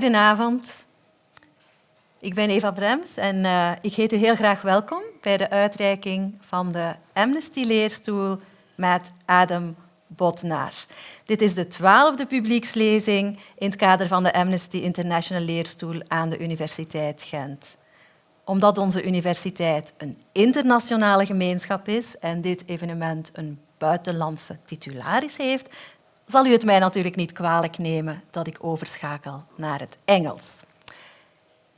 Goedenavond. Ik ben Eva Brems en uh, ik heet u heel graag welkom bij de uitreiking van de Amnesty-leerstoel met Adam Botnar. Dit is de twaalfde publiekslezing in het kader van de Amnesty International Leerstoel aan de Universiteit Gent. Omdat onze universiteit een internationale gemeenschap is en dit evenement een buitenlandse titularis heeft, zal u het mij natuurlijk niet kwalijk nemen dat ik overschakel naar het Engels.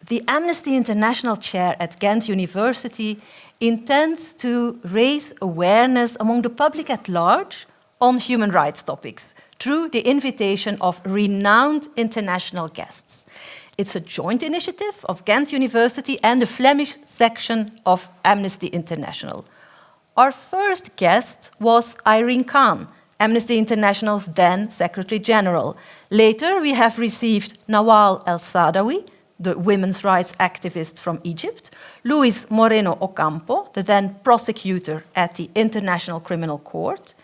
The Amnesty International Chair at Ghent University intends to raise awareness among the public at large on human rights topics through the invitation of renowned international guests. It's a joint initiative of Ghent University and the Flemish section of Amnesty International. Our first guest was Irene Khan, Amnesty International's then Secretary General. Later, we have received Nawal El-Saadawi, the women's rights activist from Egypt, Luis Moreno Ocampo, the then prosecutor at the International Criminal Court,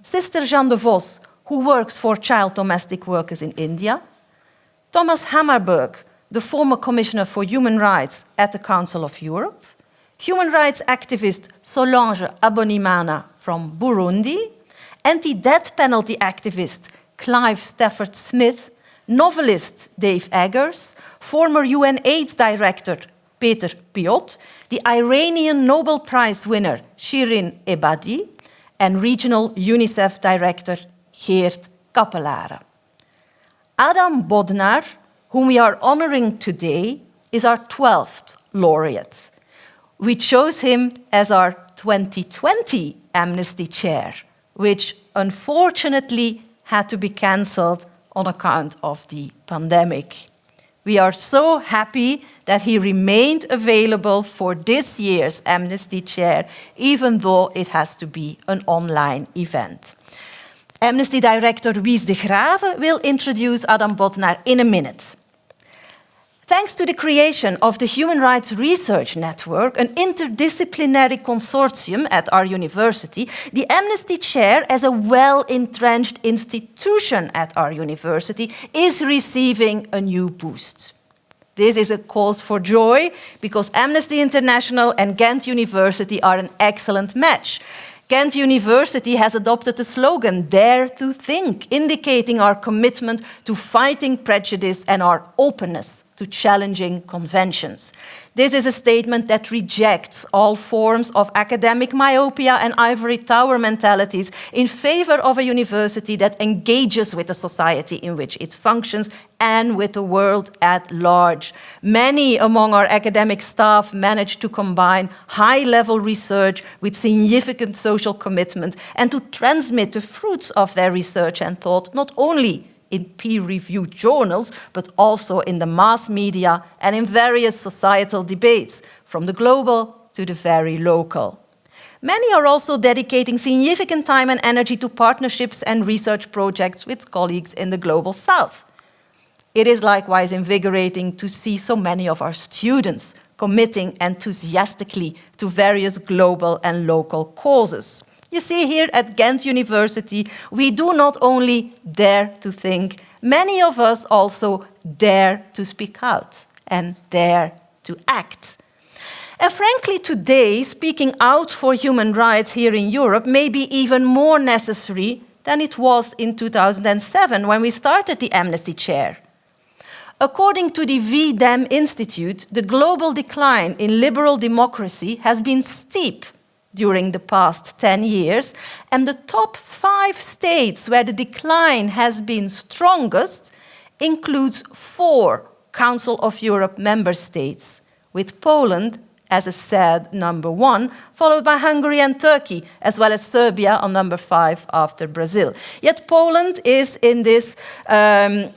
Sister Jeanne de Vos, who works for child domestic workers in India, Thomas Hammarberg, the former Commissioner for Human Rights at the Council of Europe, human rights activist Solange Abonimana from Burundi, anti-death penalty activist Clive Stafford Smith, novelist Dave Eggers, former UN AIDS director Peter Piot, the Iranian Nobel Prize winner Shirin Ebadi, and regional UNICEF director Geert Cappelaere. Adam Bodnar, whom we are honoring today, is our 12th laureate. We chose him as our 2020 Amnesty Chair which unfortunately had to be cancelled on account of the pandemic. We are so happy that he remained available for this year's Amnesty Chair, even though it has to be an online event. Amnesty Director Wies de Graeve will introduce Adam Bodnar in a minute. Thanks to the creation of the Human Rights Research Network, an interdisciplinary consortium at our university, the Amnesty Chair, as a well-entrenched institution at our university, is receiving a new boost. This is a cause for joy because Amnesty International and Ghent University are an excellent match. Ghent University has adopted the slogan, Dare to Think, indicating our commitment to fighting prejudice and our openness to challenging conventions. This is a statement that rejects all forms of academic myopia and ivory tower mentalities in favor of a university that engages with the society in which it functions and with the world at large. Many among our academic staff manage to combine high-level research with significant social commitment and to transmit the fruits of their research and thought not only in peer-reviewed journals, but also in the mass media and in various societal debates, from the global to the very local. Many are also dedicating significant time and energy to partnerships and research projects with colleagues in the Global South. It is likewise invigorating to see so many of our students committing enthusiastically to various global and local causes. You see here at Ghent University, we do not only dare to think, many of us also dare to speak out and dare to act. And frankly, today, speaking out for human rights here in Europe may be even more necessary than it was in 2007 when we started the Amnesty Chair. According to the V-Dem Institute, the global decline in liberal democracy has been steep during the past 10 years, and the top five states where the decline has been strongest includes four Council of Europe member states, with Poland as a sad number one, followed by Hungary and Turkey, as well as Serbia on number five after Brazil. Yet Poland is in this um,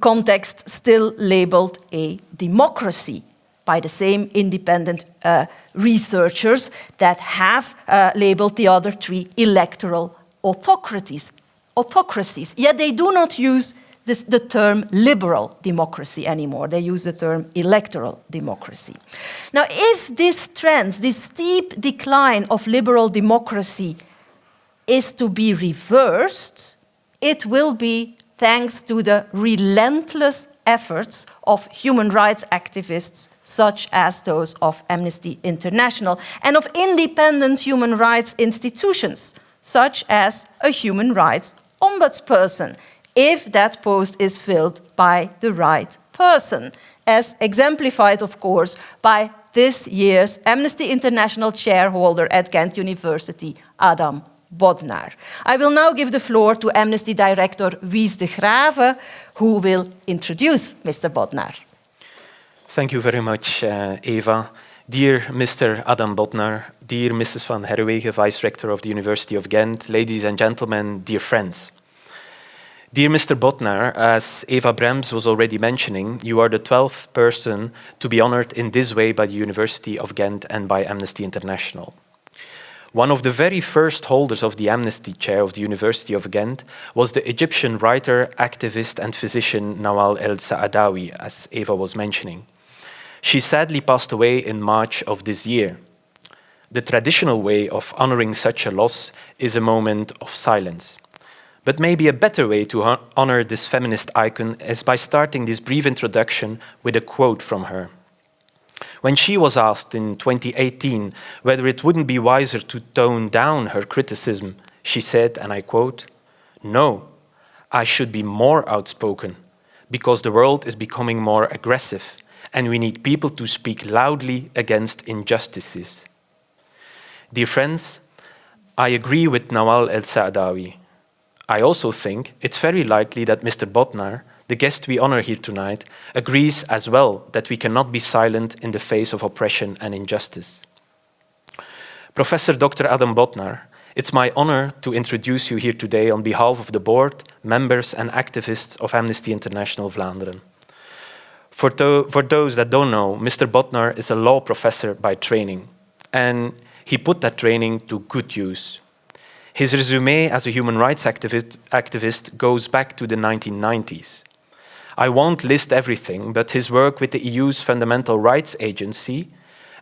context still labeled a democracy by the same independent uh, researchers that have uh, labeled the other three electoral autocracies. autocracies. Yet they do not use this, the term liberal democracy anymore. They use the term electoral democracy. Now, if this trend, this steep decline of liberal democracy is to be reversed, it will be thanks to the relentless efforts of human rights activists such as those of Amnesty International, and of independent human rights institutions, such as a human rights ombudsperson, if that post is filled by the right person, as exemplified, of course, by this year's Amnesty International chairholder at Ghent University, Adam Bodnar. I will now give the floor to Amnesty Director Wies de Graeve, who will introduce Mr. Bodnar. Thank you very much, uh, Eva. Dear Mr. Adam Bodnar, dear Mrs. Van Herreweghe, Vice Rector of the University of Ghent, ladies and gentlemen, dear friends. Dear Mr. Bodnar, as Eva Brems was already mentioning, you are the 12th person to be honored in this way by the University of Ghent and by Amnesty International. One of the very first holders of the Amnesty Chair of the University of Ghent was the Egyptian writer, activist and physician Nawal el-Saadawi, as Eva was mentioning. She sadly passed away in March of this year. The traditional way of honoring such a loss is a moment of silence. But maybe a better way to honor this feminist icon is by starting this brief introduction with a quote from her. When she was asked in 2018 whether it wouldn't be wiser to tone down her criticism, she said, and I quote, No, I should be more outspoken because the world is becoming more aggressive and we need people to speak loudly against injustices. Dear friends, I agree with Nawal el-Saadawi I also think it's very likely that Mr. Bodnar, the guest we honor here tonight, agrees as well that we cannot be silent in the face of oppression and injustice. Professor Dr. Adam Bodnar, it's my honor to introduce you here today on behalf of the board, members and activists of Amnesty International Vlaanderen. For, for those that don't know, Mr. Bodnar is a law professor by training, and he put that training to good use. His resume as a human rights activist, activist goes back to the 1990s. I won't list everything, but his work with the EU's Fundamental Rights Agency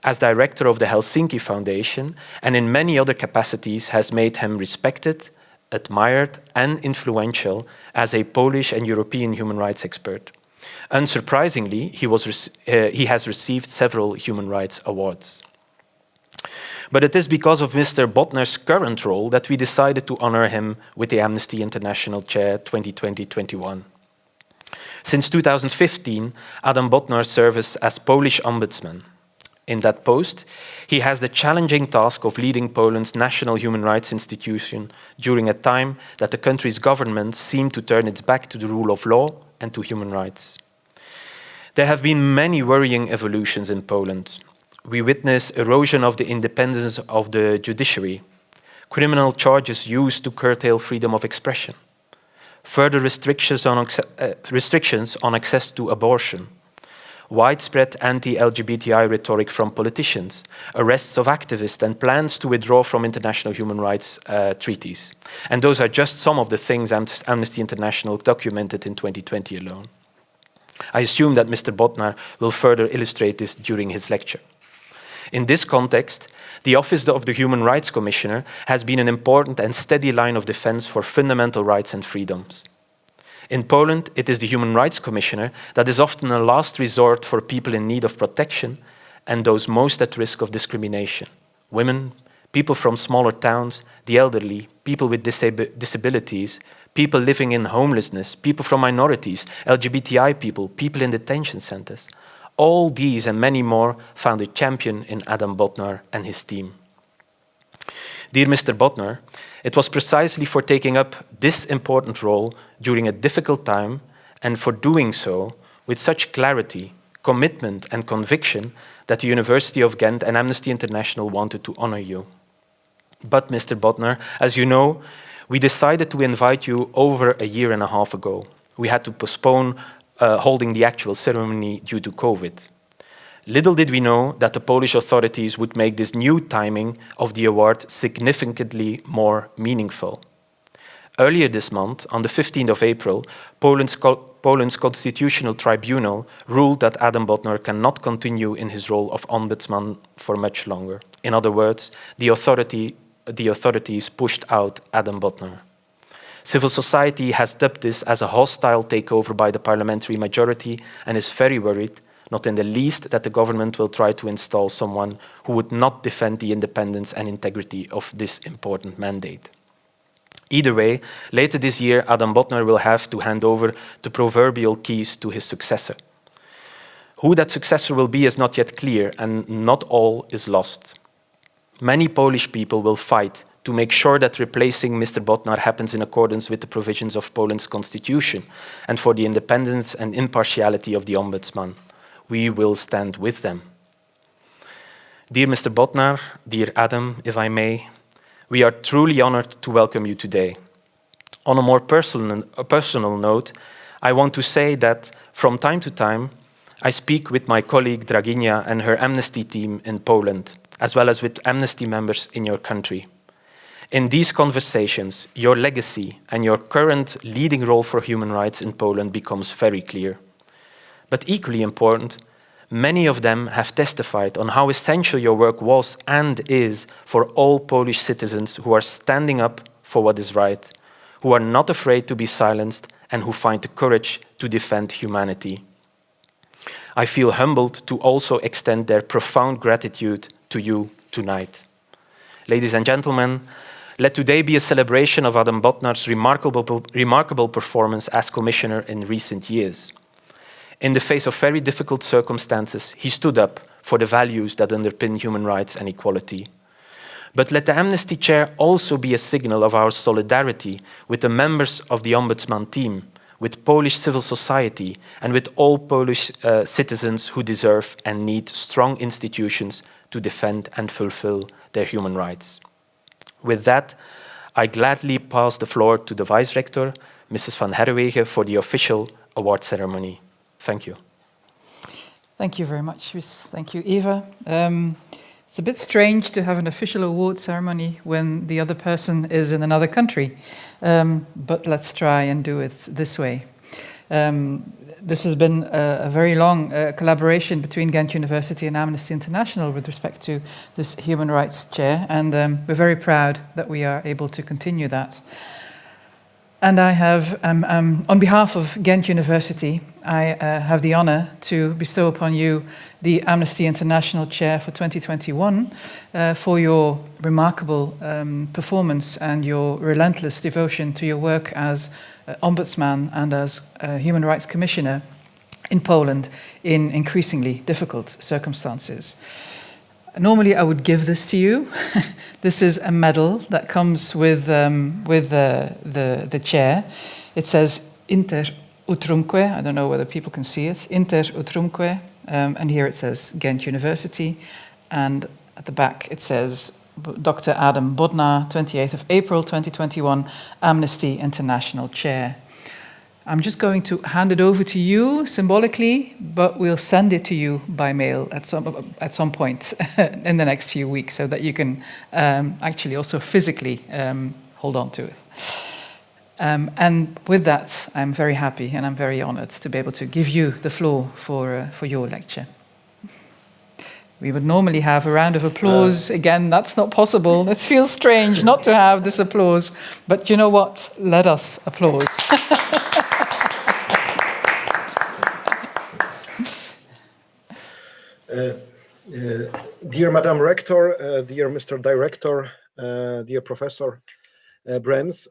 as director of the Helsinki Foundation and in many other capacities has made him respected, admired and influential as a Polish and European human rights expert. Unsurprisingly, he, was, uh, he has received several human rights awards. But it is because of Mr. Bodnar's current role that we decided to honor him with the Amnesty International Chair 2020-21. Since 2015, Adam Bodnar serves as Polish Ombudsman. In that post, he has the challenging task of leading Poland's national human rights institution during a time that the country's government seemed to turn its back to the rule of law and to human rights. There have been many worrying evolutions in Poland, we witness erosion of the independence of the judiciary, criminal charges used to curtail freedom of expression, further restrictions on, uh, restrictions on access to abortion, widespread anti-LGBTI rhetoric from politicians, arrests of activists and plans to withdraw from international human rights uh, treaties. And those are just some of the things Amnesty International documented in 2020 alone. I assume that Mr. Bodnar will further illustrate this during his lecture. In this context, the Office of the Human Rights Commissioner has been an important and steady line of defense for fundamental rights and freedoms. In Poland, it is the Human Rights Commissioner that is often a last resort for people in need of protection and those most at risk of discrimination. Women, people from smaller towns, the elderly, people with disab disabilities, people living in homelessness, people from minorities, LGBTI people, people in detention centers. All these and many more found a champion in Adam Bodnar and his team. Dear Mr. Bodnar, it was precisely for taking up this important role during a difficult time and for doing so with such clarity, commitment and conviction that the University of Ghent and Amnesty International wanted to honor you. But Mr. Bodnar, as you know, we decided to invite you over a year and a half ago. We had to postpone uh, holding the actual ceremony due to COVID. Little did we know that the Polish authorities would make this new timing of the award significantly more meaningful. Earlier this month, on the 15th of April, Poland's, Poland's Constitutional Tribunal ruled that Adam Bodnar cannot continue in his role of ombudsman for much longer. In other words, the, authority, the authorities pushed out Adam Bodnar. Civil society has dubbed this as a hostile takeover by the parliamentary majority and is very worried, not in the least, that the government will try to install someone who would not defend the independence and integrity of this important mandate. Either way, later this year, Adam Bodnar will have to hand over the proverbial keys to his successor. Who that successor will be is not yet clear, and not all is lost. Many Polish people will fight to make sure that replacing Mr. Bodnar happens in accordance with the provisions of Poland's constitution and for the independence and impartiality of the Ombudsman. We will stand with them. Dear Mr. Bodnar, dear Adam, if I may, we are truly honored to welcome you today. On a more personal, a personal note, I want to say that from time to time, I speak with my colleague Draginja and her Amnesty team in Poland, as well as with Amnesty members in your country. In these conversations, your legacy and your current leading role for human rights in Poland becomes very clear. But equally important, many of them have testified on how essential your work was and is for all Polish citizens who are standing up for what is right, who are not afraid to be silenced and who find the courage to defend humanity. I feel humbled to also extend their profound gratitude to you tonight. Ladies and gentlemen, let today be a celebration of Adam Bodnar's remarkable, remarkable performance as commissioner in recent years. In the face of very difficult circumstances, he stood up for the values that underpin human rights and equality. But let the Amnesty Chair also be a signal of our solidarity with the members of the Ombudsman team, with Polish civil society, and with all Polish uh, citizens who deserve and need strong institutions to defend and fulfill their human rights. With that, I gladly pass the floor to the Vice Rector, Mrs. Van Herreweghe, for the official award ceremony. Thank you. Thank you very much, Thank you, Eva. Um, it's a bit strange to have an official award ceremony when the other person is in another country, um, but let's try and do it this way. Um, this has been a, a very long uh, collaboration between Ghent University and Amnesty International with respect to this human rights chair, and um, we're very proud that we are able to continue that. And I have, um, um, on behalf of Ghent University, I uh, have the honor to bestow upon you the Amnesty International Chair for 2021 uh, for your remarkable um, performance and your relentless devotion to your work as uh, Ombudsman and as Human Rights Commissioner in Poland in increasingly difficult circumstances. Normally I would give this to you. this is a medal that comes with, um, with the, the, the chair. It says Inter utrumque, I don't know whether people can see it, Inter utrumque, um, and here it says Ghent University, and at the back it says Dr. Adam Bodnar, 28th of April 2021, Amnesty International Chair. I'm just going to hand it over to you symbolically, but we'll send it to you by mail at some, at some point in the next few weeks so that you can um, actually also physically um, hold on to it. Um, and with that, I'm very happy and I'm very honored to be able to give you the floor for, uh, for your lecture. We would normally have a round of applause. Uh, Again, that's not possible. It feels strange not to have this applause. But you know what? Let us applause. uh, uh, dear Madam Rector, uh, dear Mr. Director, uh, dear Professor uh, Brems,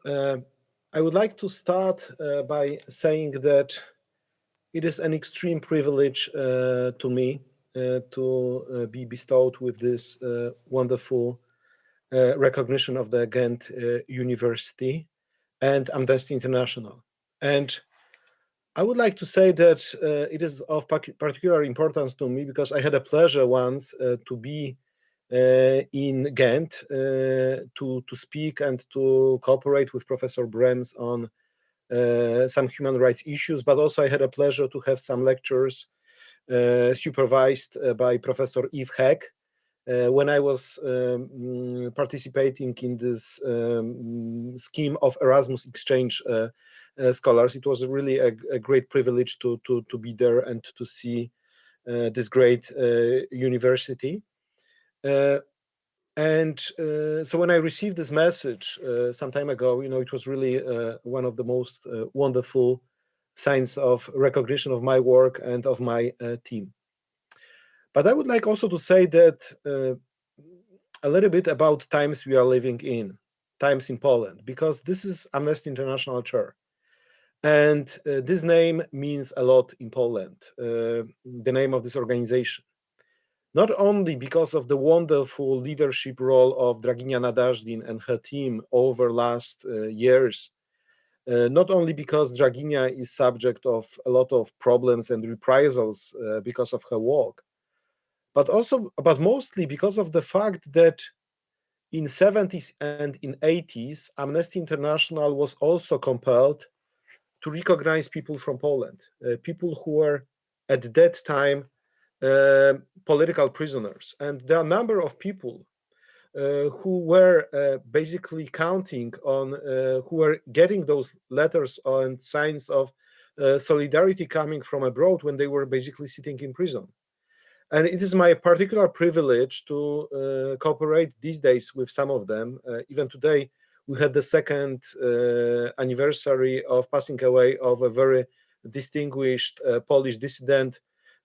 I would like to start by saying that it is an extreme privilege to me uh, to uh, be bestowed with this uh, wonderful recognition of the Ghent University and Amnesty International. And I would like to say that uh, it is of particular importance to me because I had a pleasure once uh, to be uh, in Ghent to, to speak and to cooperate with Professor Brems on some human rights issues, but also I had a pleasure to have some lectures uh, supervised uh, by Professor Yves Haeck. Uh, when I was um, mm, participating in this um, scheme of Erasmus exchange scholars, it was really a, a, great privilege to, to, to be there and to see this great university. and uh, so when I received this message uh, some time ago, you know, it was really uh, one of the most uh, wonderful signs of recognition of my work and of my uh, team. But I would like also to say that uh, a little bit about times we are living in, times in Poland, because this is Amnesty International Chair. And this name means a lot in Poland, the name of this organization not only because of the wonderful leadership role of Draginja Nadazdin and her team over last uh, years, uh, not only because Draginja is subject of a lot of problems and reprisals uh, because of her work, but also, but mostly because of the fact that in 70s and in 80s, Amnesty International was also compelled to recognize people from Poland, uh, people who were at that time uh, political prisoners. And there are a number of people who were uh, basically counting on, uh, who were getting those letters and signs of uh, solidarity coming from abroad when they were basically sitting in prison. And it is my particular privilege to uh, cooperate these days with some of them. even today, we had the second anniversary of passing away of a very distinguished Polish dissident,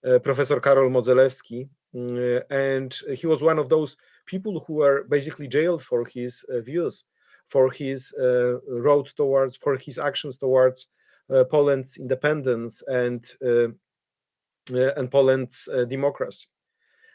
uh, Professor Karol Modzelewski, mm, and he was one of those people who were basically jailed for his uh, views, for his uh, road towards, for his actions towards Poland's independence and and Poland's democracy.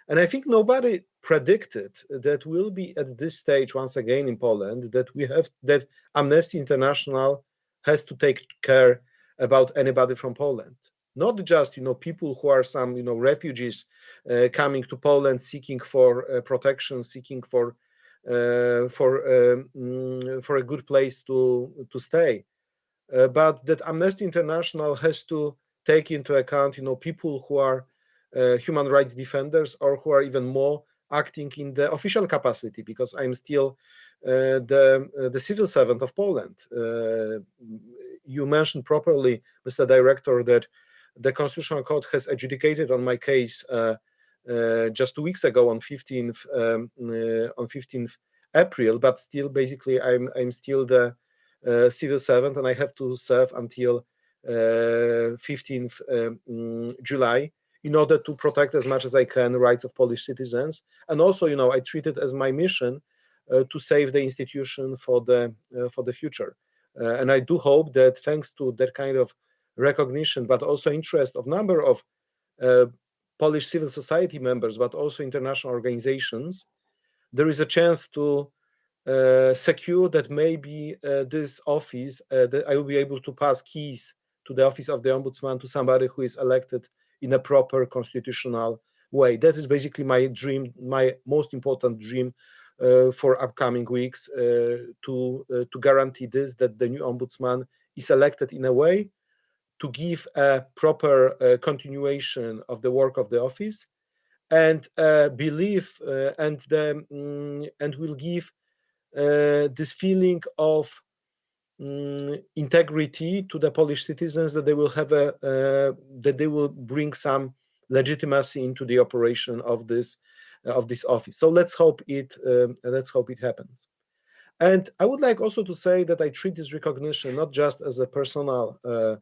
And I think nobody predicted that we'll be at this stage once again in Poland, that we have that Amnesty International has to take care about anybody from Poland not just you know people who are some you know refugees uh, coming to Poland seeking for uh, protection, seeking for uh, for um, mm, for a good place to to stay, uh, but that Amnesty International has to take into account you know people who are uh, human rights defenders or who are even more acting in the official capacity because I'm still uh, the the civil servant of Poland. you mentioned properly, Mr. Director, that the Constitutional Court has adjudicated on my case uh, uh, just two weeks ago on 15th um, uh, on 15th April, but still, basically, I'm I'm still the civil servant, and I have to serve until 15th um, July in order to protect as much as I can rights of Polish citizens. And also, you know, I treat it as my mission uh, to save the institution for the uh, for the future. Uh, and I do hope that thanks to that kind of recognition, but also interest of number of uh, Polish civil society members, but also international organizations, there is a chance to uh, secure that maybe uh, this office, uh, that I will be able to pass keys to the office of the ombudsman to somebody who is elected in a proper constitutional way. That is basically my dream, my most important dream uh, for upcoming weeks uh, to uh, to guarantee this that the new ombudsman is elected in a way to give a proper uh, continuation of the work of the office and uh, believe uh, and the, um, and will give uh, this feeling of um, integrity to the Polish citizens that they will have a uh, that they will bring some legitimacy into the operation of this of this office. So let's hope it um, let's hope it happens. And I would like also to say that I treat this recognition not just as a personal uh,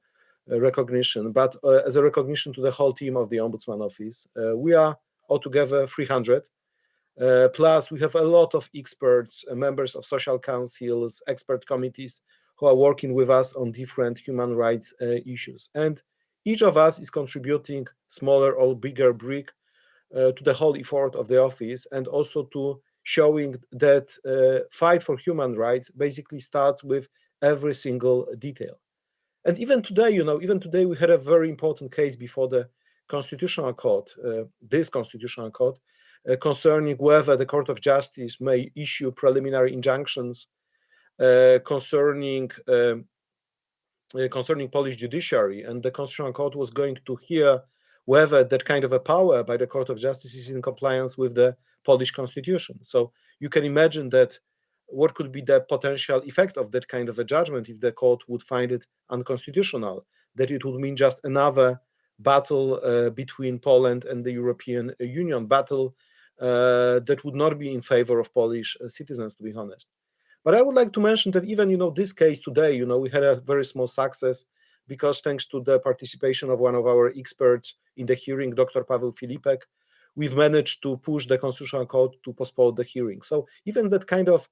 recognition, but uh, as a recognition to the whole team of the Ombudsman Office. Uh, we are altogether 300. Uh, plus, we have a lot of experts, members of social councils, expert committees who are working with us on different human rights issues. And each of us is contributing smaller or bigger brick uh, to the whole effort of the office and also to showing that uh, fight for human rights basically starts with every single detail. And even today, you know, even today we had a very important case before the Constitutional Court, uh, this Constitutional Court, uh, concerning whether the Court of Justice may issue preliminary injunctions uh, concerning um, uh, concerning Polish judiciary, and the Constitutional Court was going to hear whether that kind of a power by the Court of Justice is in compliance with the Polish Constitution. So you can imagine that what could be the potential effect of that kind of a judgment if the court would find it unconstitutional? That it would mean just another battle uh, between Poland and the European Union, battle uh, that would not be in favor of Polish uh, citizens, to be honest. But I would like to mention that even, you know, this case today, you know, we had a very small success because thanks to the participation of one of our experts in the hearing, Dr. Paweł Filipek, we've managed to push the Constitutional Court to postpone the hearing. So even that kind of uh,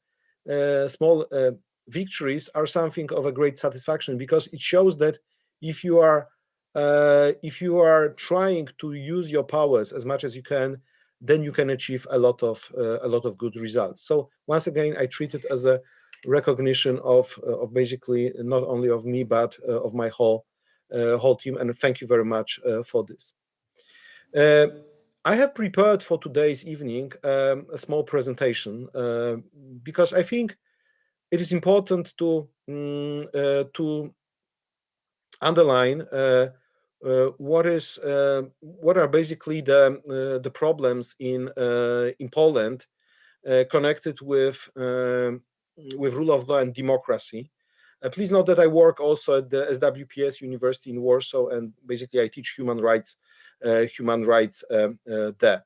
small uh, victories are something of a great satisfaction because it shows that if you are uh, if you are trying to use your powers as much as you can then you can achieve a lot of uh, a lot of good results. So once again, I treat it as a recognition of uh, of basically not only of me but uh, of my whole whole team. And thank you very much for this. I have prepared for today's evening um, a small presentation uh, because I think it is important to um, uh, to underline uh, uh, what is uh, what are basically the uh, the problems in in Poland connected with with rule of law and democracy. please note that I work also at the SWPS University in Warsaw, and basically I teach human rights Uh, human rights um, uh, there.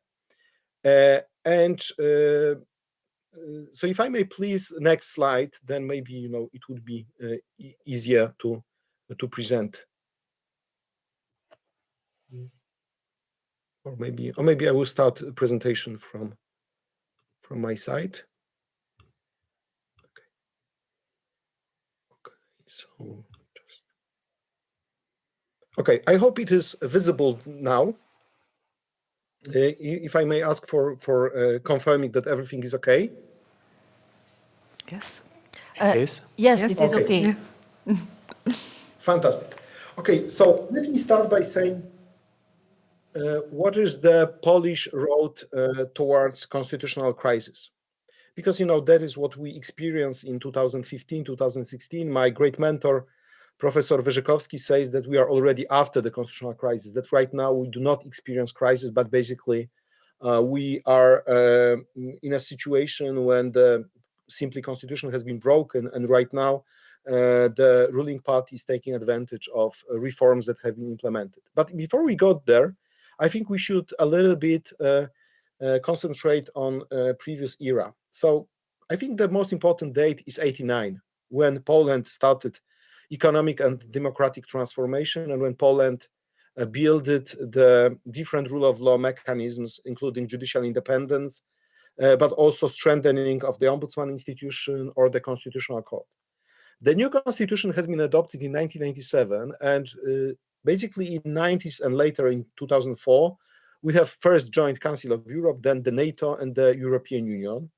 Uh, and so if I may please next slide, then maybe you know it would be uh, e easier to to present. or maybe or maybe I will start a presentation from from my side. Okay. Okay. So okay. I hope it is visible now. Uh, if I may ask for for uh, confirming that everything is okay. Yes. Uh, yes. Yes, yes, it is okay. okay. Fantastic. Okay, so let me start by saying uh, what is the Polish road uh, towards constitutional crisis? Because you know that is what we experienced in 2015, 2016. My great mentor, Professor Wyrzykowski, says that we are already after the constitutional crisis. That right now we do not experience crisis, but basically uh, we are uh, in a situation when the simply constitution has been broken, and right now uh, the ruling party is taking advantage of uh, reforms that have been implemented. But before we got there, I think we should a little bit uh, uh, concentrate on previous era. So I think the most important date is 89, when Poland started economic and democratic transformation and when Poland uh, built the different rule of law mechanisms, including judicial independence, uh, but also strengthening of the ombudsman institution or the constitutional court. The new constitution has been adopted in 1997, and uh, basically in 90s and later in 2004, we have first joined Council of Europe, then the NATO and the European Union.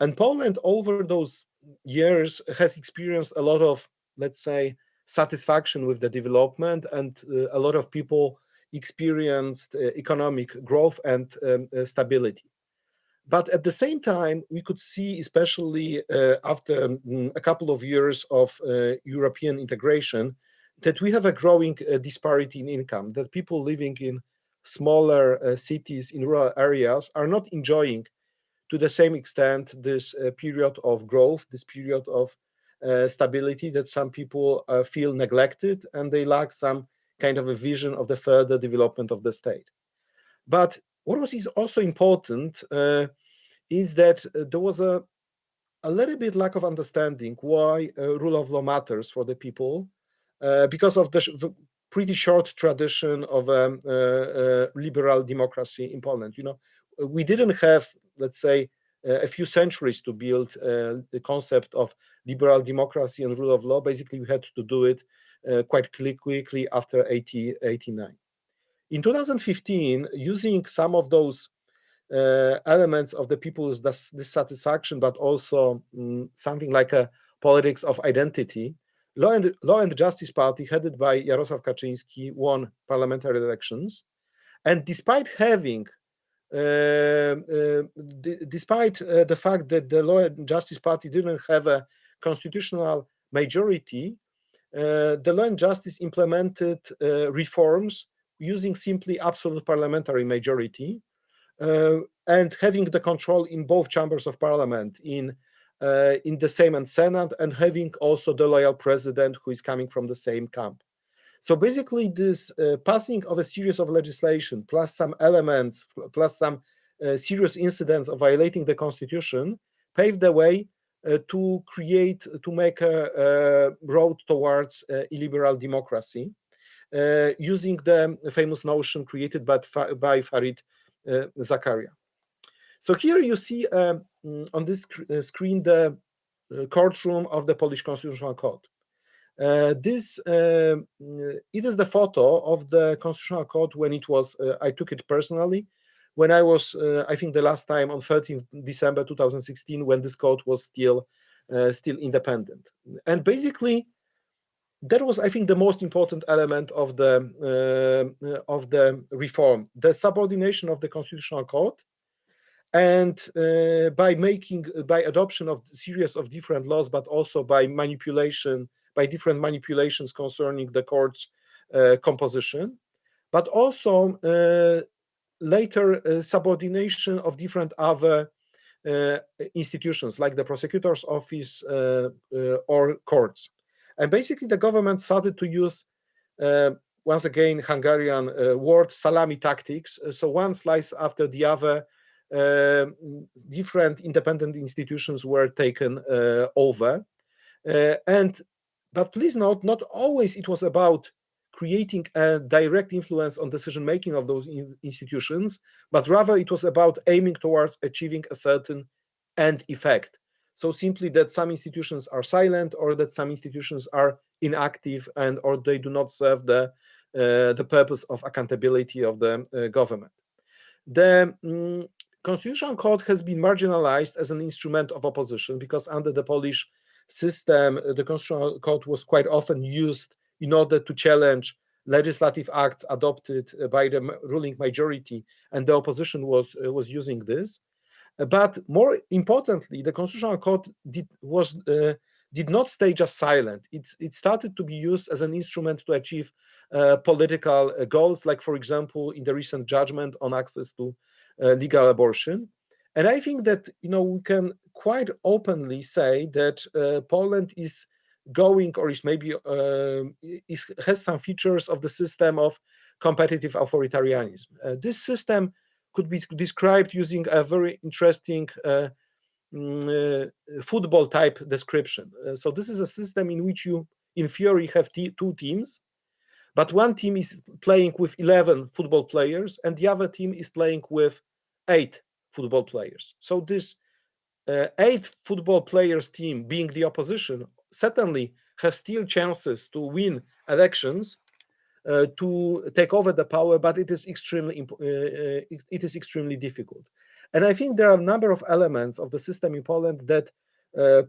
And Poland over those years has experienced a lot of, let's say, satisfaction with the development and uh, a lot of people experienced uh, economic growth and um, uh, stability. But at the same time, we could see, especially after um, a couple of years of European integration, that we have a growing disparity in income, that people living in smaller uh, cities in rural areas are not enjoying to the same extent this uh, period of growth, this period of stability that some people uh, feel neglected and they lack some kind of a vision of the further development of the state. But what was is also important uh, is that there was a, a little bit lack of understanding why rule of law matters for the people uh, because of the, the, pretty short tradition of um, uh, uh, liberal democracy in Poland. You know, we didn't have, let's say, a few centuries to build the concept of liberal democracy and rule of law. Basically, we had to do it quite quickly after 80, 89. In 2015, using some of those uh, elements of the people's dissatisfaction, but also um, something like a politics of identity, Law and, Law and Justice Party, headed by Jarosław Kaczynski, won parliamentary elections. And despite having, uh, uh, despite uh, the fact that the Law and Justice Party didn't have a constitutional majority, uh, the Law and Justice implemented uh, reforms using simply absolute parliamentary majority uh, and having the control in both chambers of parliament in uh, in the Sejm and Senate and having also the loyal president who is coming from the same camp. So basically this uh, passing of a series of legislation plus some elements, plus some serious incidents of violating the constitution paved the way to create, to make a, a road towards illiberal democracy. Uh, using the famous notion created by, by Fareed uh, Zakaria. So here you see uh, on this sc screen the courtroom of the Polish Constitutional Court. Uh, this uh, it is the photo of the constitutional court when it was uh, i took it personally. When i was i think the last time on 13th december 2016 when this court was still still independent. And basically that was, I think, the most important element of the uh, of the reform: the subordination of the constitutional court, and uh, by making by adoption of series of different laws, but also by manipulation by different manipulations concerning the court's uh, composition, but also uh, later uh, subordination of different other institutions like the prosecutor's office or courts. And basically, the government started to use, once again, Hungarian uh, word salami tactics. So one slice after the other, uh, different independent institutions were taken uh, over. And but please note, not always it was about creating a direct influence on decision making of those in institutions, but rather it was about aiming towards achieving a certain end effect. So simply that some institutions are silent or that some institutions are inactive and or they do not serve the, uh, the purpose of accountability of the uh, government. The um, Constitutional Court has been marginalized as an instrument of opposition because under the Polish system, uh, the Constitutional Court was quite often used in order to challenge legislative acts adopted uh, by the ruling majority, and the opposition was uh, was using this. But more importantly, the Constitutional Court did, was, uh, did not stay just silent. It, it started to be used as an instrument to achieve uh, political goals, like, for example, in the recent judgment on access to uh, legal abortion. And I think that you know we can quite openly say that uh, Poland is going or is maybe uh, is, has some features of the system of competitive authoritarianism. this system could be described using a very interesting uh, mm, uh, football type description. Uh, so this is a system in which you, in theory, have two teams, but one team is playing with 11 football players and the other team is playing with eight football players. So this uh, eight football players team being the opposition certainly has still chances to win elections uh, to take over the power, but it is extremely uh, uh, it is extremely difficult. And I think there are a number of elements of the system in Poland that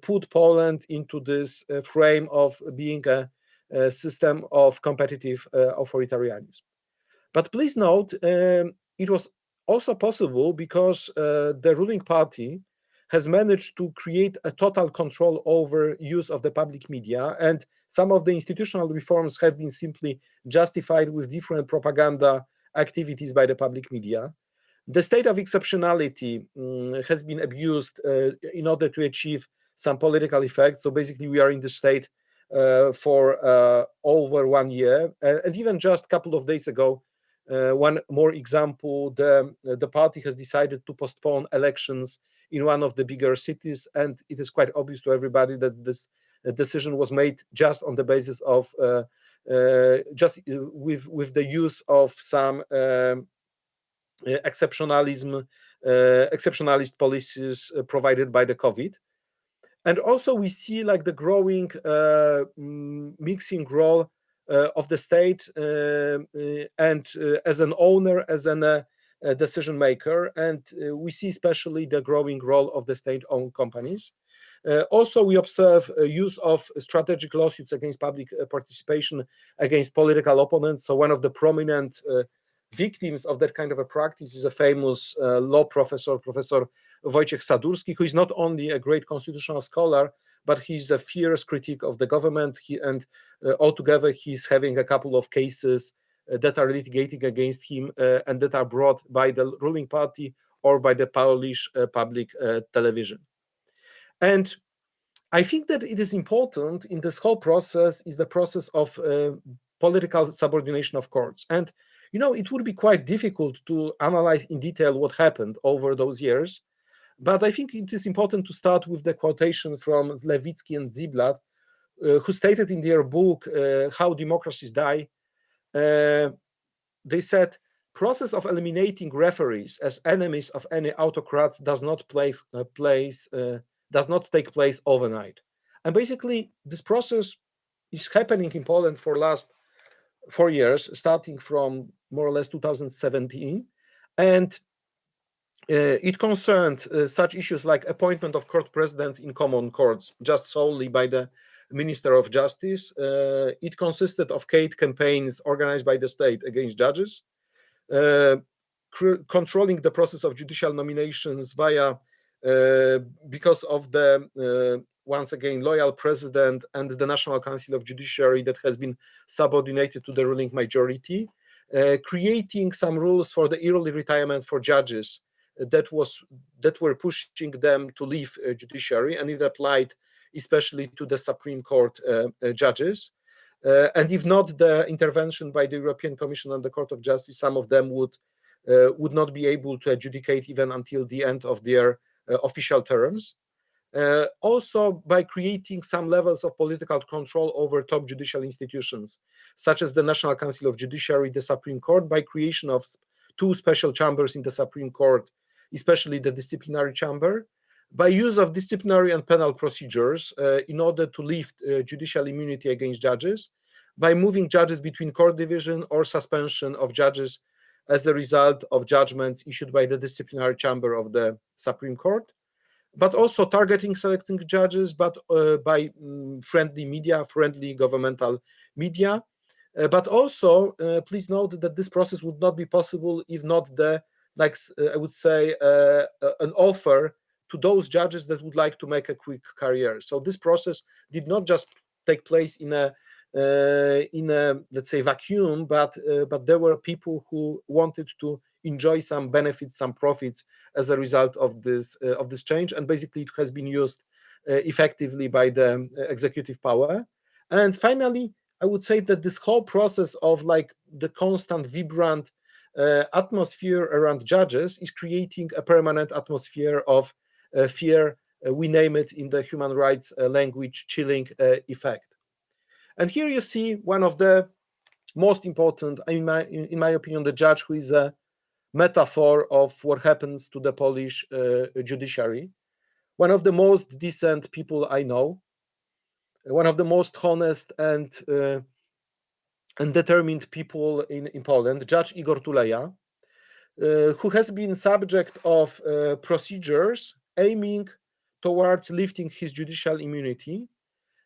put Poland into this frame of being a, a system of competitive authoritarianism. But please note, um, it was also possible because uh, the ruling party has managed to create a total control over use of the public media and some of the institutional reforms have been simply justified with different propaganda activities by the public media. The state of exceptionality um, has been abused uh, in order to achieve some political effect so basically we are in the state uh, for uh, over one year and even just a couple of days ago uh, one more example the the party has decided to postpone elections in one of the bigger cities. And it is quite obvious to everybody that this uh, decision was made just on the basis of uh, uh, just with with the use of some um, exceptionalism, exceptionalist policies provided by the COVID. And also we see like the growing mixing role uh, of the state uh, and uh, as an owner, as an decision maker. And uh, we see especially the growing role of the state-owned companies. Uh, also, we observe uh, use of strategic lawsuits against public participation against political opponents. So one of the prominent victims of that kind of a practice is a famous uh, law professor, Professor Wojciech Sadurski, who is not only a great constitutional scholar, but he's a fierce critic of the government. He, and uh, altogether, he's having a couple of cases uh, that are litigating against him uh, and that are brought by the ruling party or by the Polish uh, public television. And I think that it is important in this whole process is the process of political subordination of courts. And you know, it would be quite difficult to analyze in detail what happened over those years. But I think it is important to start with the quotation from Levitsky and Ziblatt, uh, who stated in their book, uh, How Democracies Die, uh, they said, process of eliminating referees as enemies of any autocrats does not place, uh, place uh, does not take place overnight. And basically, this process is happening in Poland for last four years, starting from more or less 2017. And uh, it concerned uh, such issues like appointment of court presidents in common courts, just solely by the Minister of Justice. Uh, it consisted of hate campaigns organized by the state against judges, controlling the process of judicial nominations via uh, because of the uh, once again loyal president and the National Council of Judiciary that has been subordinated to the ruling majority, uh, creating some rules for the early retirement for judges that was that were pushing them to leave uh, judiciary, and it applied especially to the Supreme Court uh, uh, judges. and if not the intervention by the European Commission and the Court of Justice, some of them would would not be able to adjudicate even until the end of their official terms. Uh, also by creating some levels of political control over top judicial institutions, such as the National Council of Judiciary, the Supreme Court, by creation of two special chambers in the Supreme Court, especially the disciplinary chamber, by use of disciplinary and penal procedures uh, in order to lift uh, judicial immunity against judges, by moving judges between court division or suspension of judges as a result of judgments issued by the disciplinary chamber of the Supreme Court, but also targeting selecting judges, but uh, by um, friendly media, friendly governmental media. Uh, but also, uh, please note that this process would not be possible if not the like uh, I would say, an offer to those judges that would like to make a quick career. So this process did not just take place in a uh, in a let's say vacuum, but uh, but there were people who wanted to enjoy some benefits, some profits as a result of this uh, of this change, and basically it has been used effectively by the executive power. And finally, I would say that this whole process of like the constant, vibrant uh, atmosphere around judges is creating a permanent atmosphere of uh, fear. Uh, we name it in the human rights language chilling effect. And here you see one of the most important, in my, in my opinion, the judge who is a metaphor of what happens to the Polish judiciary. One of the most decent people I know, one of the most honest and uh, and determined people in, in Poland, Judge Igor Tuleya, uh, who has been subject of uh, procedures aiming towards lifting his judicial immunity.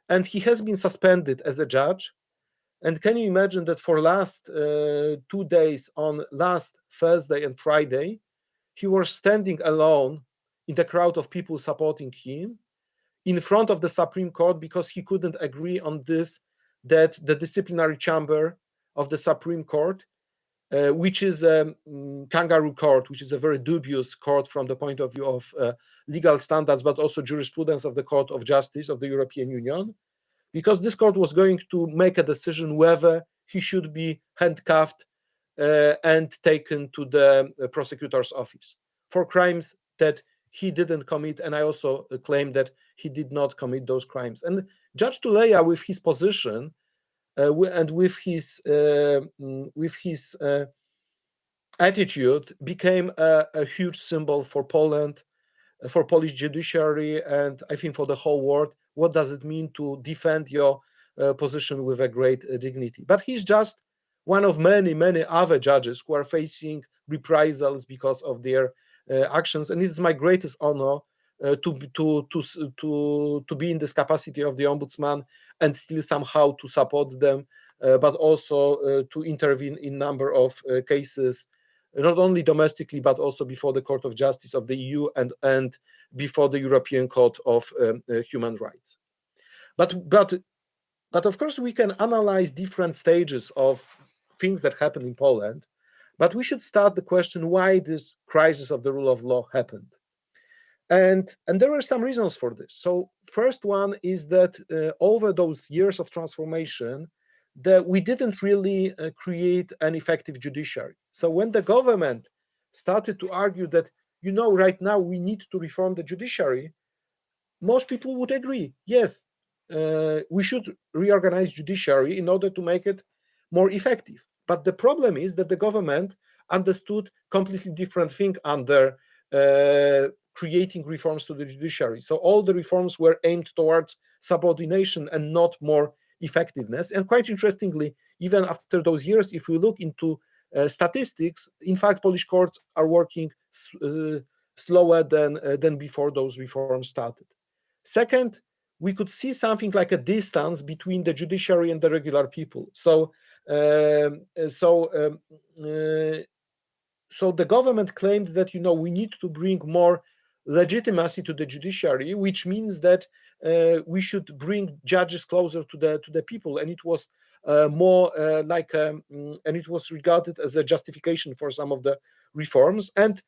And he has been suspended as a judge. And can you imagine that for last uh, two days, on last Thursday and Friday, he was standing alone in the crowd of people supporting him in front of the Supreme Court because he couldn't agree on this that the disciplinary chamber of the Supreme Court, uh, which is a um, kangaroo court, which is a very dubious court from the point of view of uh, legal standards, but also jurisprudence of the Court of Justice of the European Union, because this court was going to make a decision whether he should be handcuffed uh, and taken to the uh, prosecutor's office for crimes that he didn't commit. And I also uh, claim that he did not commit those crimes. And Judge Tuleya, with his position and with his uh, mm, with his uh, attitude, became a, a, huge symbol for Poland, uh, for Polish judiciary, and I think for the whole world. What does it mean to defend your uh, position with a great uh, dignity? But he's just one of many, many other judges who are facing reprisals because of their actions, and it is my greatest honor uh, to, to, to, to, to be in this capacity of the ombudsman and still somehow to support them, uh, but also uh, to intervene in number of cases, not only domestically, but also before the Court of Justice of the EU and, and before the European Court of um, Human Rights. But, but, but of course, we can analyze different stages of things that happen in Poland, but we should start the question why this crisis of the rule of law happened. And, and there are some reasons for this. So first one is that uh, over those years of transformation, that we didn't really uh, create an effective judiciary. So when the government started to argue that, you know, right now we need to reform the judiciary, most people would agree, yes, uh, we should reorganize judiciary in order to make it more effective. But the problem is that the government understood completely different thing under uh, creating reforms to the judiciary. So all the reforms were aimed towards subordination and not more effectiveness. And quite interestingly, even after those years, if we look into uh, statistics, in fact, Polish courts are working uh, slower than, uh, than before those reforms started. Second, we could see something like a distance between the judiciary and the regular people. So, um, so, um, uh, so the government claimed that you know we need to bring more legitimacy to the judiciary, which means that uh, we should bring judges closer to the to the people, and it was uh, more uh, like um, and it was regarded as a justification for some of the reforms. And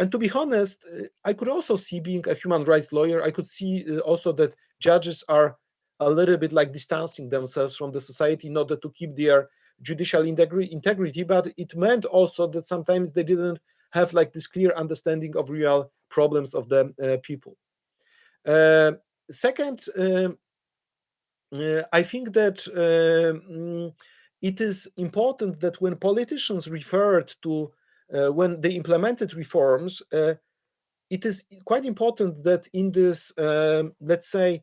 and to be honest uh, i could also see being a human rights lawyer i could see uh, also that judges are a little bit like distancing themselves from the society in order to keep their judicial integrity. But it meant also that sometimes they didn't have like this clear understanding of real problems of the uh, people. Uh, second um, uh, i think that um, it is important that when politicians referred to uh, when they implemented reforms, uh, it is quite important that in this, um, let's say,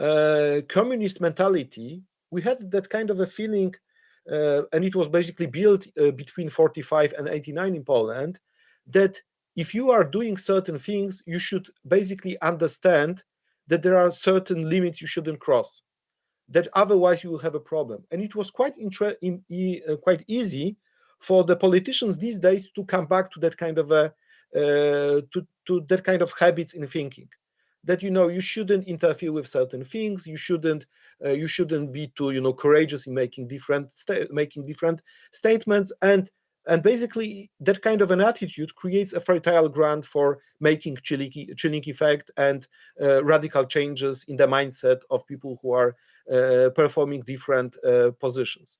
uh, communist mentality, we had that kind of a feeling, and it was basically built between 45 and 89 in Poland, that if you are doing certain things, you should basically understand that there are certain limits you shouldn't cross, that otherwise you will have a problem. And it was quite in, uh, quite easy for the politicians these days to come back to that kind of a uh, to to that kind of habits in thinking that you know you shouldn't interfere with certain things you shouldn't uh, you shouldn't be too you know courageous in making different making different statements and and basically that kind of an attitude creates a fertile ground for making chilling, chilling effect and uh, radical changes in the mindset of people who are uh, performing different uh, positions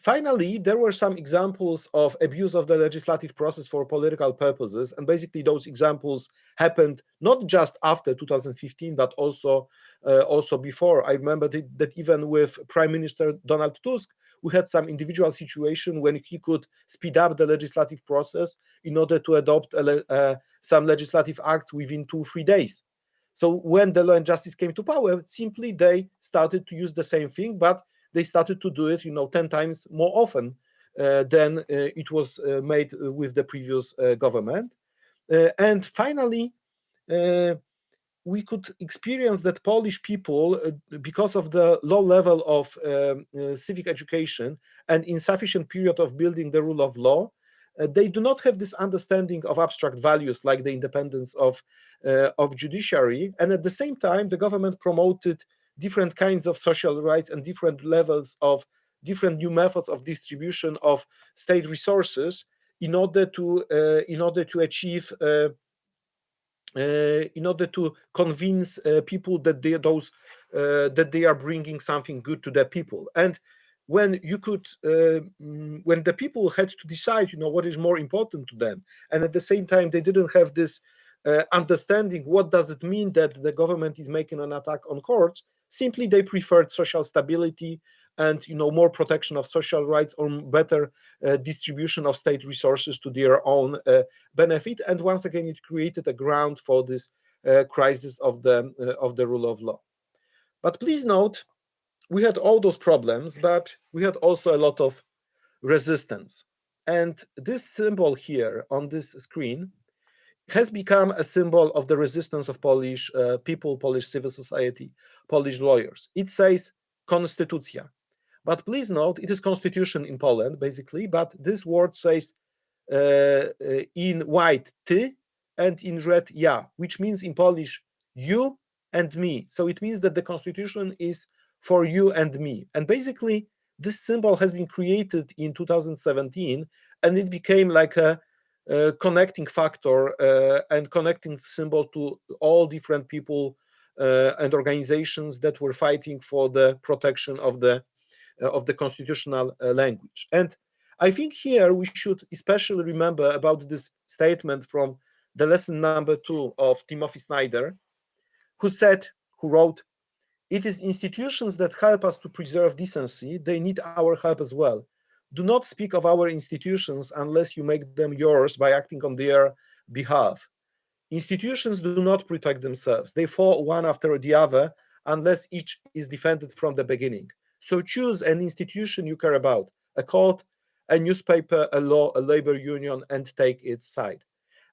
Finally, there were some examples of abuse of the legislative process for political purposes, and basically those examples happened not just after 2015, but also uh, also before. I remember that, that even with Prime Minister Donald Tusk, we had some individual situation when he could speed up the legislative process in order to adopt a, uh, some legislative acts within two, three days. So when the law and justice came to power, simply they started to use the same thing, but they started to do it, you know, 10 times more often uh, than uh, it was uh, made with the previous government. and finally, we could experience that Polish people, uh, because of the low level of um, uh, civic education and insufficient period of building the rule of law, uh, they do not have this understanding of abstract values like the independence of, of judiciary. And at the same time, the government promoted different kinds of social rights and different levels of different new methods of distribution of state resources in order to uh, in order to achieve uh, uh, in order to convince uh, people that they those uh, that they are bringing something good to the people. And when you could uh, mm, when the people had to decide you know what is more important to them. And at the same time they didn't have this understanding what does it mean that the government is making an attack on courts? Simply, they preferred social stability and you know more protection of social rights or better uh, distribution of state resources to their own uh, benefit. And once again, it created a ground for this uh, crisis of the uh, of the rule of law. But please note, we had all those problems, but we had also a lot of resistance. And this symbol here on this screen has become a symbol of the resistance of Polish uh, people, Polish civil society, Polish lawyers. It says konstytucja. But please note, it is constitution in Poland, basically, but this word says uh, uh, in white ty and in red ja, which means in Polish you and me. So it means that the constitution is for you and me. And basically, this symbol has been created in 2017, and it became like a uh, connecting factor uh, and connecting symbol to all different people uh, and organizations that were fighting for the protection of the Uh, of the constitutional uh, language. And I think here we should especially remember about this statement from the lesson number two of Timothy Snyder, who said, who wrote, it is institutions that help us to preserve decency. They need our help as well. Do not speak of our institutions unless you make them yours by acting on their behalf. Institutions do not protect themselves. They fall one after the other unless each is defended from the beginning. So choose an institution you care about, a court, a newspaper, a law, a labor union, and take its side.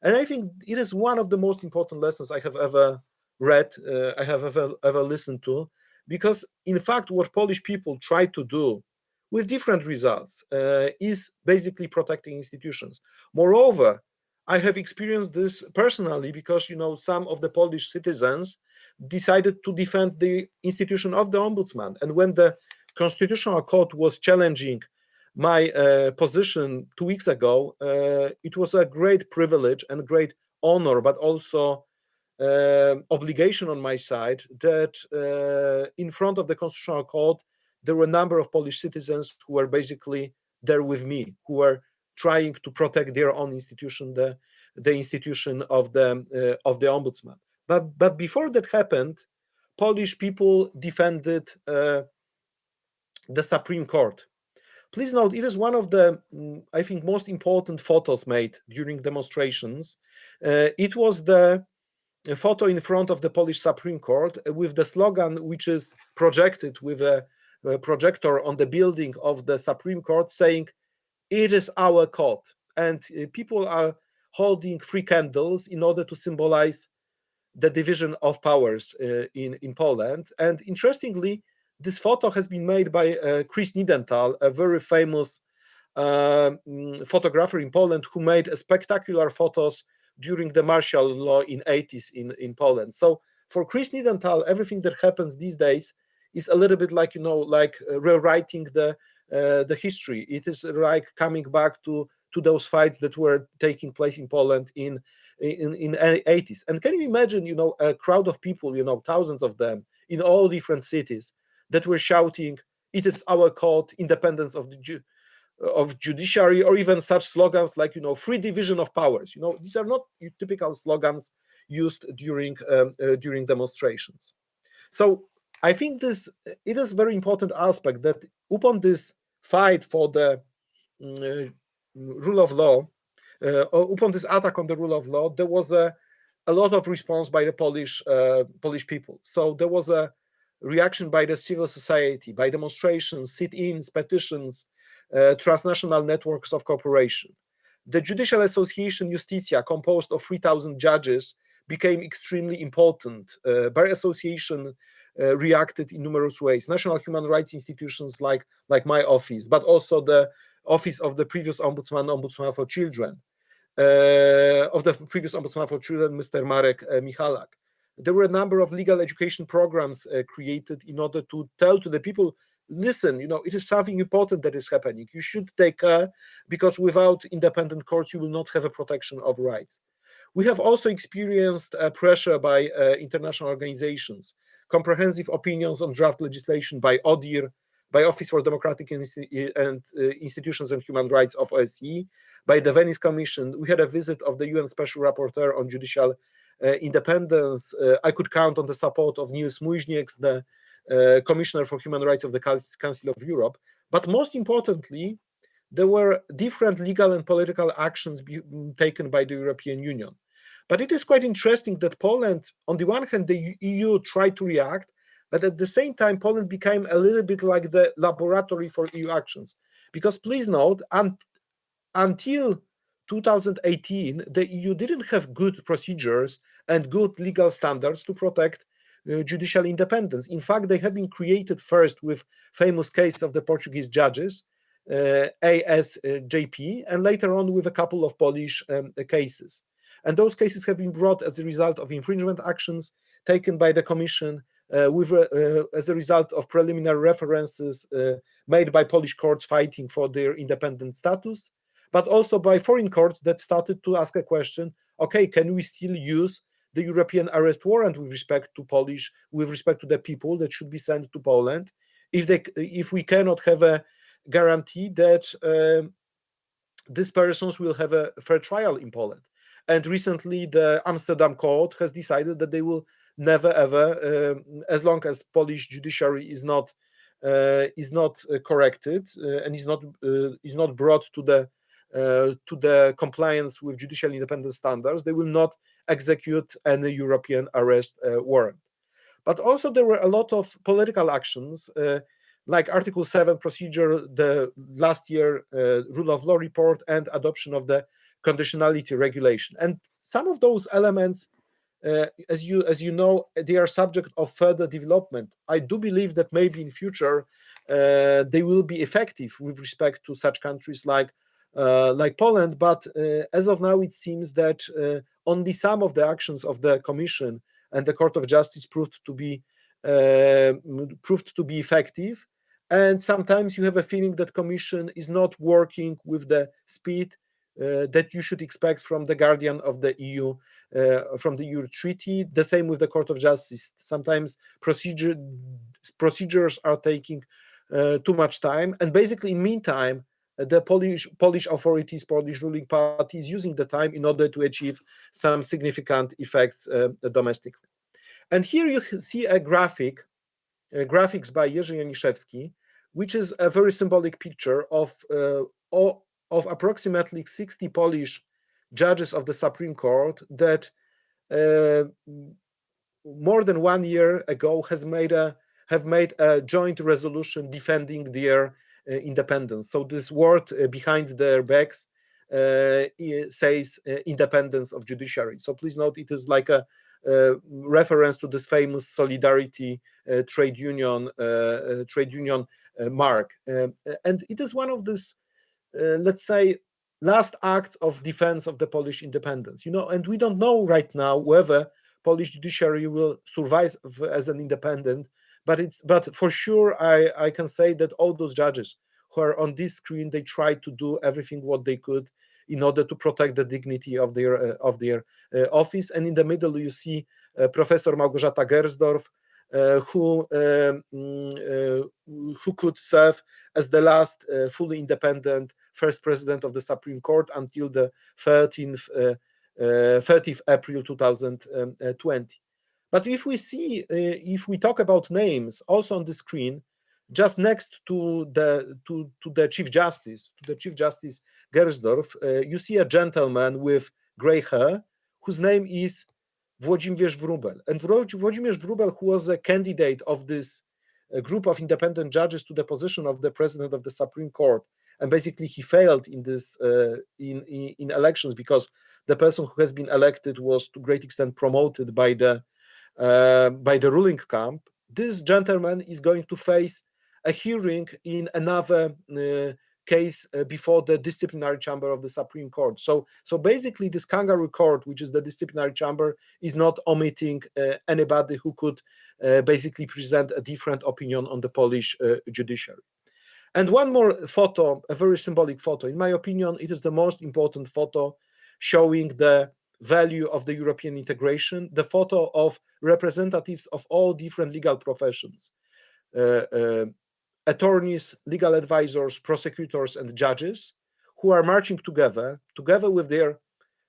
And I think it is one of the most important lessons I have ever read, uh, I have ever, ever listened to, because in fact, what Polish people try to do with different results uh, is basically protecting institutions. Moreover, I have experienced this personally because you know some of the Polish citizens decided to defend the institution of the ombudsman, and when the Constitutional Court was challenging my uh, position two weeks ago, uh, it was a great privilege and great honor, but also uh, obligation on my side that uh, in front of the Constitutional Court, there were a number of Polish citizens who were basically there with me, who were trying to protect their own institution, the, the institution of the, uh, of the ombudsman. But, but before that happened, Polish people defended uh, the Supreme Court Please note, it is one of the, mm, I think, most important photos made during demonstrations. Uh, it was the photo in front of the Polish Supreme Court with the slogan which is projected with a, a projector on the building of the Supreme Court saying, it is our court. And uh, people are holding three candles in order to symbolize the division of powers uh, in, in Poland. And interestingly, this photo has been made by uh, Chris Niedenthal, a very famous uh, photographer in Poland who made spectacular photos during the martial law in 80s in, in Poland. So for Chris Niedenthal, everything that happens these days is a little bit like, you know, like uh, rewriting the uh, the history. It is like coming back to to those fights that were taking place in Poland in in in 80s. And can you imagine, you know, a crowd of people, you know, thousands of them in all different cities that were shouting, it is our court, independence of the ju of judiciary, or even such slogans like, you know, free division of powers. You know, these are not typical slogans used during um, uh, during demonstrations. So I think this it is very important aspect that upon this fight for the uh, rule of law, uh, upon this attack on the rule of law, there was a a lot of response by the Polish uh, Polish people. So there was a reaction by the civil society, by demonstrations, sit-ins, petitions, uh, transnational networks of cooperation. The Judicial Association Justitia, composed of 3,000 judges, became extremely important. Uh, Bar Association uh, reacted in numerous ways. National human rights institutions like, like my office, but also the office of the previous ombudsman, Ombudsman for Children, uh, of the previous Ombudsman for Children, Mr. Marek uh, Michalak there were a number of legal education programs uh, created in order to tell to the people listen you know it is something important that is happening you should take care because without independent courts you will not have a protection of rights we have also experienced uh, pressure by uh, international organizations comprehensive opinions on draft legislation by ODIHR, by Office for Democratic and uh, Institutions and Human Rights of OSCE, by the Venice Commission. We had a visit of the UN Special Rapporteur on Judicial uh, independence. Uh, I could count on the support of Nils Muižnieks, the uh, Commissioner for Human Rights of the Council of Europe. But most importantly, there were different legal and political actions taken by the European Union. But it is quite interesting that Poland, on the one hand, the EU tried to react, but at the same time, Poland became a little bit like the laboratory for EU actions. Because please note, un until 2018, the EU didn't have good procedures and good legal standards to protect uh, judicial independence. In fact, they have been created first with famous case of the Portuguese judges, uh, ASJP, and later on with a couple of Polish um, cases. And those cases have been brought as a result of infringement actions taken by the Commission, uh, with uh, as a result of preliminary references uh, made by Polish courts fighting for their independent status, but also by foreign courts that started to ask a question, okay, can we still use the European arrest warrant with respect to Polish, with respect to the people that should be sent to Poland if they if we cannot have a guarantee that um, these persons will have a fair trial in Poland. And recently, the Amsterdam court has decided that they will never ever, um, as long as Polish judiciary is not uh, is not uh, corrected uh, and is not uh, is not brought to the uh, to the compliance with judicial independence standards, they will not execute any European arrest uh, warrant. But also there were a lot of political actions like Article 7 procedure, the last year uh, rule of law report, and adoption of the conditionality regulation. And some of those elements, uh, as you as you know, they are subject of further development. I do believe that maybe in future uh, they will be effective with respect to such countries like uh, like Poland. But uh, as of now, it seems that uh, only some of the actions of the Commission and the Court of Justice proved to be proved to be effective and sometimes you have a feeling that commission is not working with the speed uh, that you should expect from the guardian of the EU, uh, from the EU treaty. The same with the Court of Justice. Sometimes procedure procedures are taking uh, too much time, and basically, in meantime, the Polish Polish authorities, Polish ruling party is using the time in order to achieve some significant effects uh, domestically. And here you see a graphic, uh, graphics by Jerzy Janiszewski, which is a very symbolic picture of, uh, of approximately 60 Polish judges of the Supreme Court that uh, more than one year ago has made a have made a joint resolution defending their independence. So this word uh, behind their backs uh, says uh, independence of judiciary. So please note it is like a uh, reference to this famous solidarity uh, trade union uh, trade union mark, and it is one of these, let's say, last acts of defense of the Polish independence. You know, and we don't know right now whether Polish judiciary will survive as an independent, but it's but for sure I I can say that all those judges who are on this screen they tried to do everything what they could in order to protect the dignity of their uh, of their uh, office. And in the middle, you see uh, Professor Małgorzata Gersdorf, who um, who could serve as the last fully independent first president of the Supreme Court until the 13th 30th April 2020. But if we see, if we talk about names also on the screen, just next to the to, to the chief justice to the chief justice gersdorf uh, you see a gentleman with gray hair whose name is Włodzimierz Wróbel. And Włodzimierz Wróbel who was a candidate of this uh, group of independent judges to the position of the president of the supreme court. And basically he failed in this uh, in, in, in elections because the person who has been elected was to great extent promoted by the uh, by the ruling camp this gentleman is going to face a hearing in another uh, case uh, before the disciplinary chamber of the Supreme Court. So, so basically, this kangaroo court, which is the disciplinary chamber, is not omitting uh, anybody who could uh, basically present a different opinion on the Polish uh, judiciary. And one more photo, a very symbolic photo. In my opinion, it is the most important photo showing the value of the European integration, the photo of representatives of all different legal professions. Uh, uh, attorneys, legal advisors, prosecutors, and judges who are marching together, together with their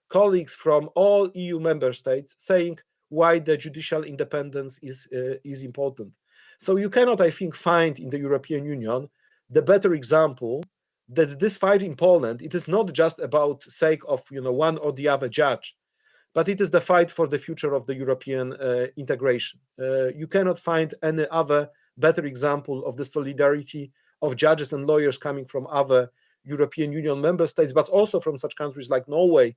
colleagues from all EU member states, saying why the judicial independence is, uh, is important. So you cannot, I think, find in the European Union the better example that this fight in Poland, it is not just about sake of you know one or the other judge, but it is the fight for the future of the European uh, integration. Uh, you cannot find any other better example of the solidarity of judges and lawyers coming from other European Union member states, but also from such countries like Norway,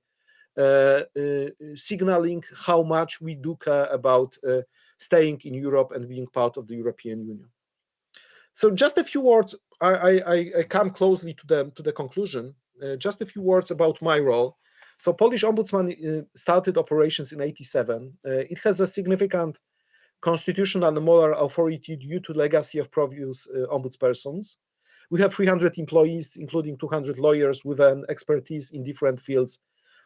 uh, uh, signaling how much we do care about uh, staying in Europe and being part of the European Union. So just a few words, I, I, I come closely to the, to the conclusion, uh, just a few words about my role. So Polish Ombudsman started operations in 87. Uh, it has a significant constitutional and moral authority due to legacy of previous ombudspersons. We have 300 employees, including 200 lawyers with an expertise in different fields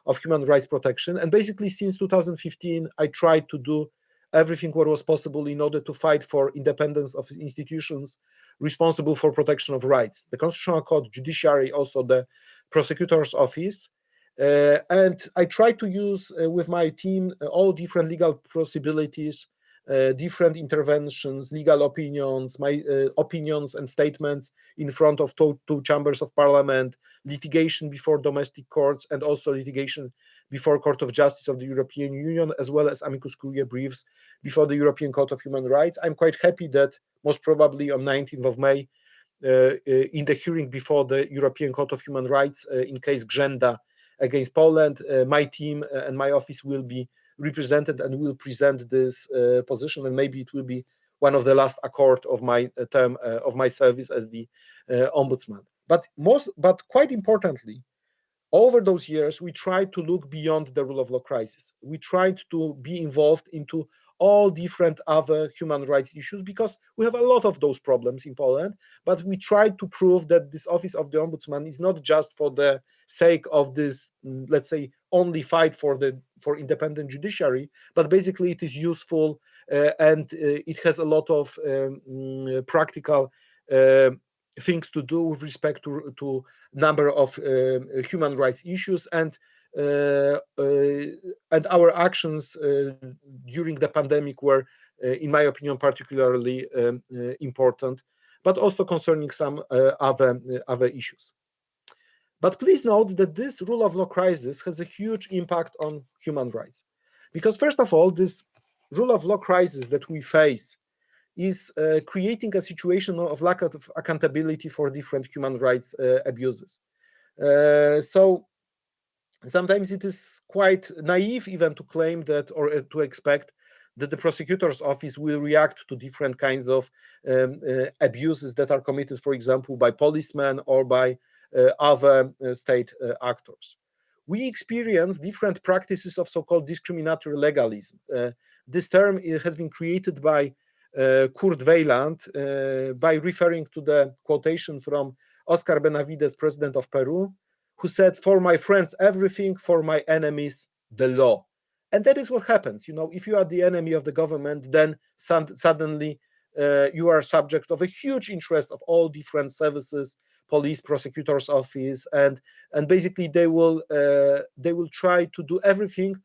of human rights protection. And basically, since 2015, I tried to do everything what was possible in order to fight for independence of institutions responsible for protection of rights. The Constitutional Court, judiciary, also the prosecutor's office. Uh, and I try to use uh, with my team uh, all different legal possibilities different interventions, legal opinions, my opinions and statements in front of two, two, chambers of parliament, litigation before domestic courts, and also litigation before Court of Justice of the European Union, as well as amicus curiae briefs before the European Court of Human Rights. I'm quite happy that most probably on 19th of May, uh, in the hearing before the European Court of Human Rights uh, in case Grzęda against Poland, uh, my team and my office will be represented and will present this uh, position and maybe it will be one of the last accord of my uh, term uh, of my service as the ombudsman but most but quite importantly over those years we tried to look beyond the rule of law crisis we tried to be involved into all different other human rights issues because we have a lot of those problems in Poland. But we tried to prove that this office of the ombudsman is not just for the sake of this, mm, let's say, only fight for the for independent judiciary, but basically it is useful uh, and uh, it has a lot of um, mm, practical uh, things to do with respect to to number of um, human rights issues and uh, uh, and our actions uh, during the pandemic were, in my opinion, particularly um, important, but also concerning some other, other issues. But please note that this rule of law crisis has a huge impact on human rights. Because first of all, this rule of law crisis that we face is uh, creating a situation of lack of accountability for different human rights uh, abuses. Uh, so sometimes it is quite naive even to claim that or uh, to expect that the prosecutor's office will react to different kinds of um, uh, abuses that are committed, for example, by policemen or by other uh, state uh, actors. We experience different practices of so-called discriminatory legalism. Uh, this term has been created by Kurt Weyland by referring to the quotation from Oscar Benavides, president of Peru, who said, For my friends, everything, for my enemies, the law. And that is what happens. You know, if you are the enemy of the government, then suddenly uh, you are subject of a huge interest of all different services, police, prosecutor's office, and and basically they will uh, they will try to do everything,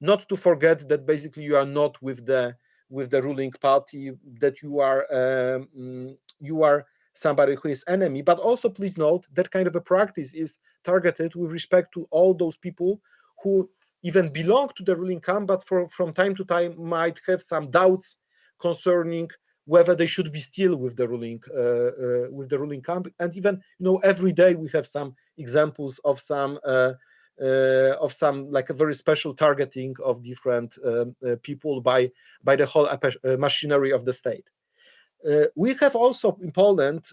not to forget that basically you are not with the with the ruling party, that you are um, you are somebody who is enemy. But also please note that kind of a practice is targeted with respect to all those people who even belong to the ruling camp but for, from time to time might have some doubts concerning whether they should be still with the ruling uh, uh, with the ruling camp. And even you know every day we have some examples of some uh, uh of some like a very special targeting of different um, people by by the whole machinery of the state. We have also in Poland,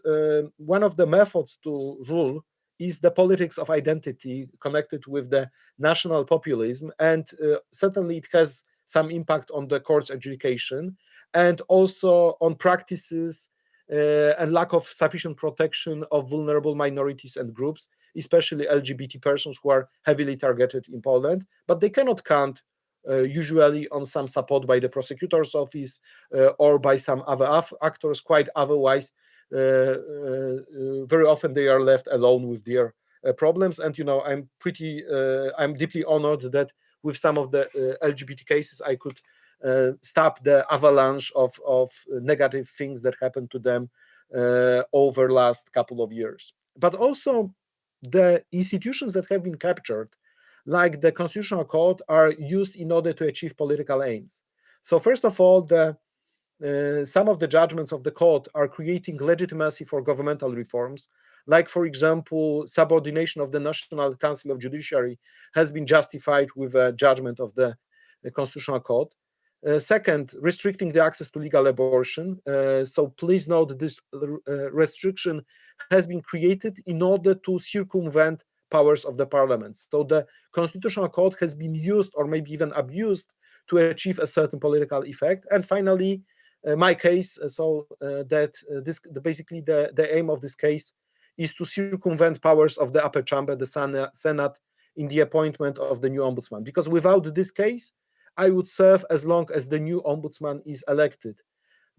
one of the methods to rule is the politics of identity connected with the national populism. And uh, certainly it has some impact on the court's adjudication and also on practices uh, and lack of sufficient protection of vulnerable minorities and groups, especially LGBT persons who are heavily targeted in Poland, but they cannot count uh, usually on some support by the prosecutor's office uh, or by some other actors. Quite otherwise, uh, very often they are left alone with their problems. And you know, I'm pretty, I'm deeply honored that with some of the LGBT cases, I could stop the avalanche of of negative things that happened to them over last couple of years. But also the institutions that have been captured like the constitutional court are used in order to achieve political aims. So first of all, the uh, some of the judgments of the court are creating legitimacy for governmental reforms, like, for example, subordination of the National Council of Judiciary has been justified with a judgment of the, the Constitutional Court. Uh, second, restricting the access to legal abortion. Uh, so please note this uh, restriction has been created in order to circumvent powers of the parliament. So the constitutional court has been used or maybe even abused to achieve a certain political effect. And finally, uh, my case, uh, so that this basically the, the aim of this case is to circumvent powers of the upper chamber, the Senate, in the appointment of the new ombudsman. Because without this case, I would serve as long as the new ombudsman is elected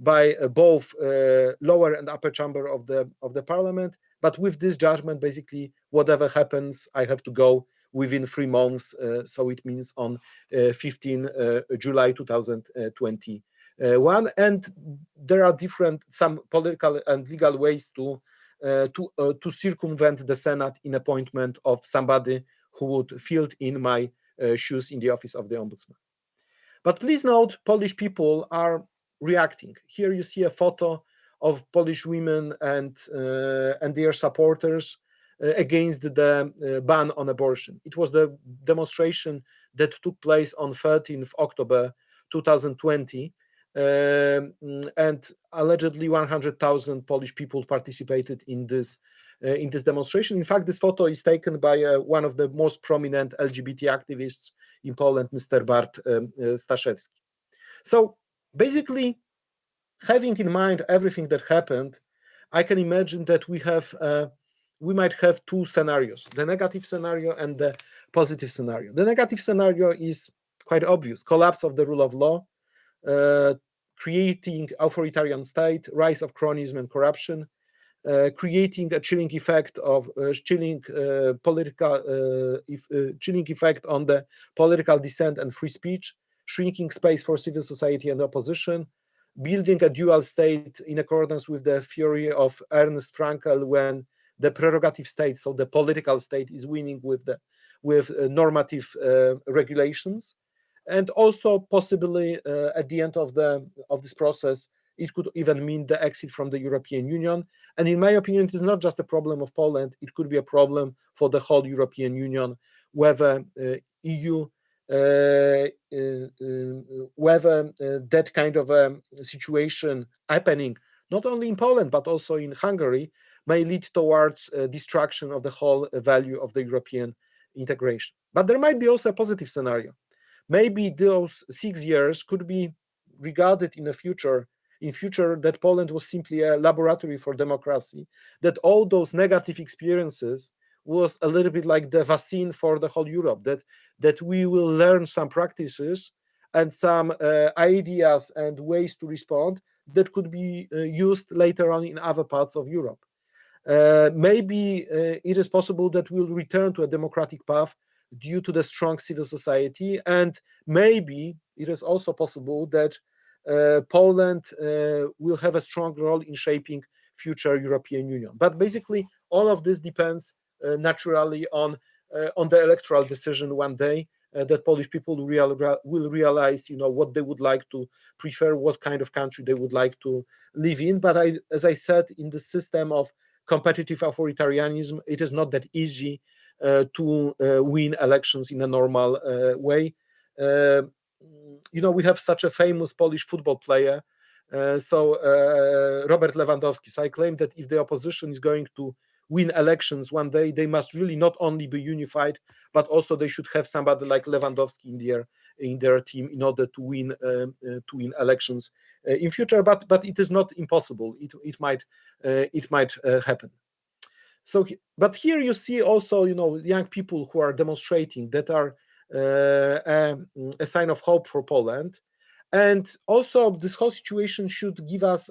by uh, both uh, lower and upper chamber of the of the parliament. But with this judgment, basically, whatever happens, I have to go within three months. Uh, so it means on uh, 15 uh, July 2021. And there are different some political and legal ways to uh, to to circumvent the Senate in appointment of somebody who would fill in my shoes in the office of the ombudsman. But please note, Polish people are reacting. Here you see a photo of Polish women and uh, and their supporters uh, against the uh, ban on abortion. It was the demonstration that took place on 13th October 2020, um, and allegedly 100,000 Polish people participated in this in this demonstration. In fact, this photo is taken by uh, one of the most prominent LGBT activists in Poland, Mr. Bart um, uh, Staszewski. So basically, having in mind everything that happened, I can imagine that we have we might have two scenarios, the negative scenario and the positive scenario. The negative scenario is quite obvious, collapse of the rule of law, uh, creating authoritarian state, rise of cronyism and corruption, uh, creating a chilling effect of uh, chilling uh, political uh, if, uh, chilling effect on the political dissent and free speech, shrinking space for civil society and opposition, building a dual state in accordance with the theory of Ernst Fraenkel when the prerogative state, so the political state, is winning with the with uh, normative uh, regulations, and also possibly uh, at the end of the of this process, it could even mean the exit from the European Union. And in my opinion, it is not just a problem of Poland; it could be a problem for the whole European Union, whether uh, EU. Uh, uh, whether that kind of a situation happening not only in Poland but also in Hungary may lead towards uh, destruction of the whole uh, value of the European integration. But there might be also a positive scenario. Maybe those six years could be regarded in the future in future that Poland was simply a laboratory for democracy, that all those negative experiences was a little bit like the vaccine for the whole Europe, that, that we will learn some practices and some uh, ideas and ways to respond that could be uh, used later on in other parts of Europe. Uh, maybe uh, it is possible that we'll return to a democratic path due to the strong civil society. And maybe it is also possible that Poland uh, will have a strong role in shaping future European Union. But basically, all of this depends uh, naturally on on the electoral decision one day. that Polish people will, real, will realize, you know, what they would like to prefer, what kind of country they would like to live in. But I, as I said, in the system of competitive authoritarianism, it is not that easy uh, to uh, win elections in a normal uh, way. You know, we have such a famous Polish football player, so Robert Lewandowski. So I claim that if the opposition is going to win elections one day, they must really not only be unified, but also they should have somebody like Lewandowski in their in their team in order to win um, uh, to win elections uh, in future. But but it is not impossible. It it might uh, it might happen. So, but here you see also you know young people who are demonstrating that are a, a sign of hope for Poland. And also, this whole situation should give us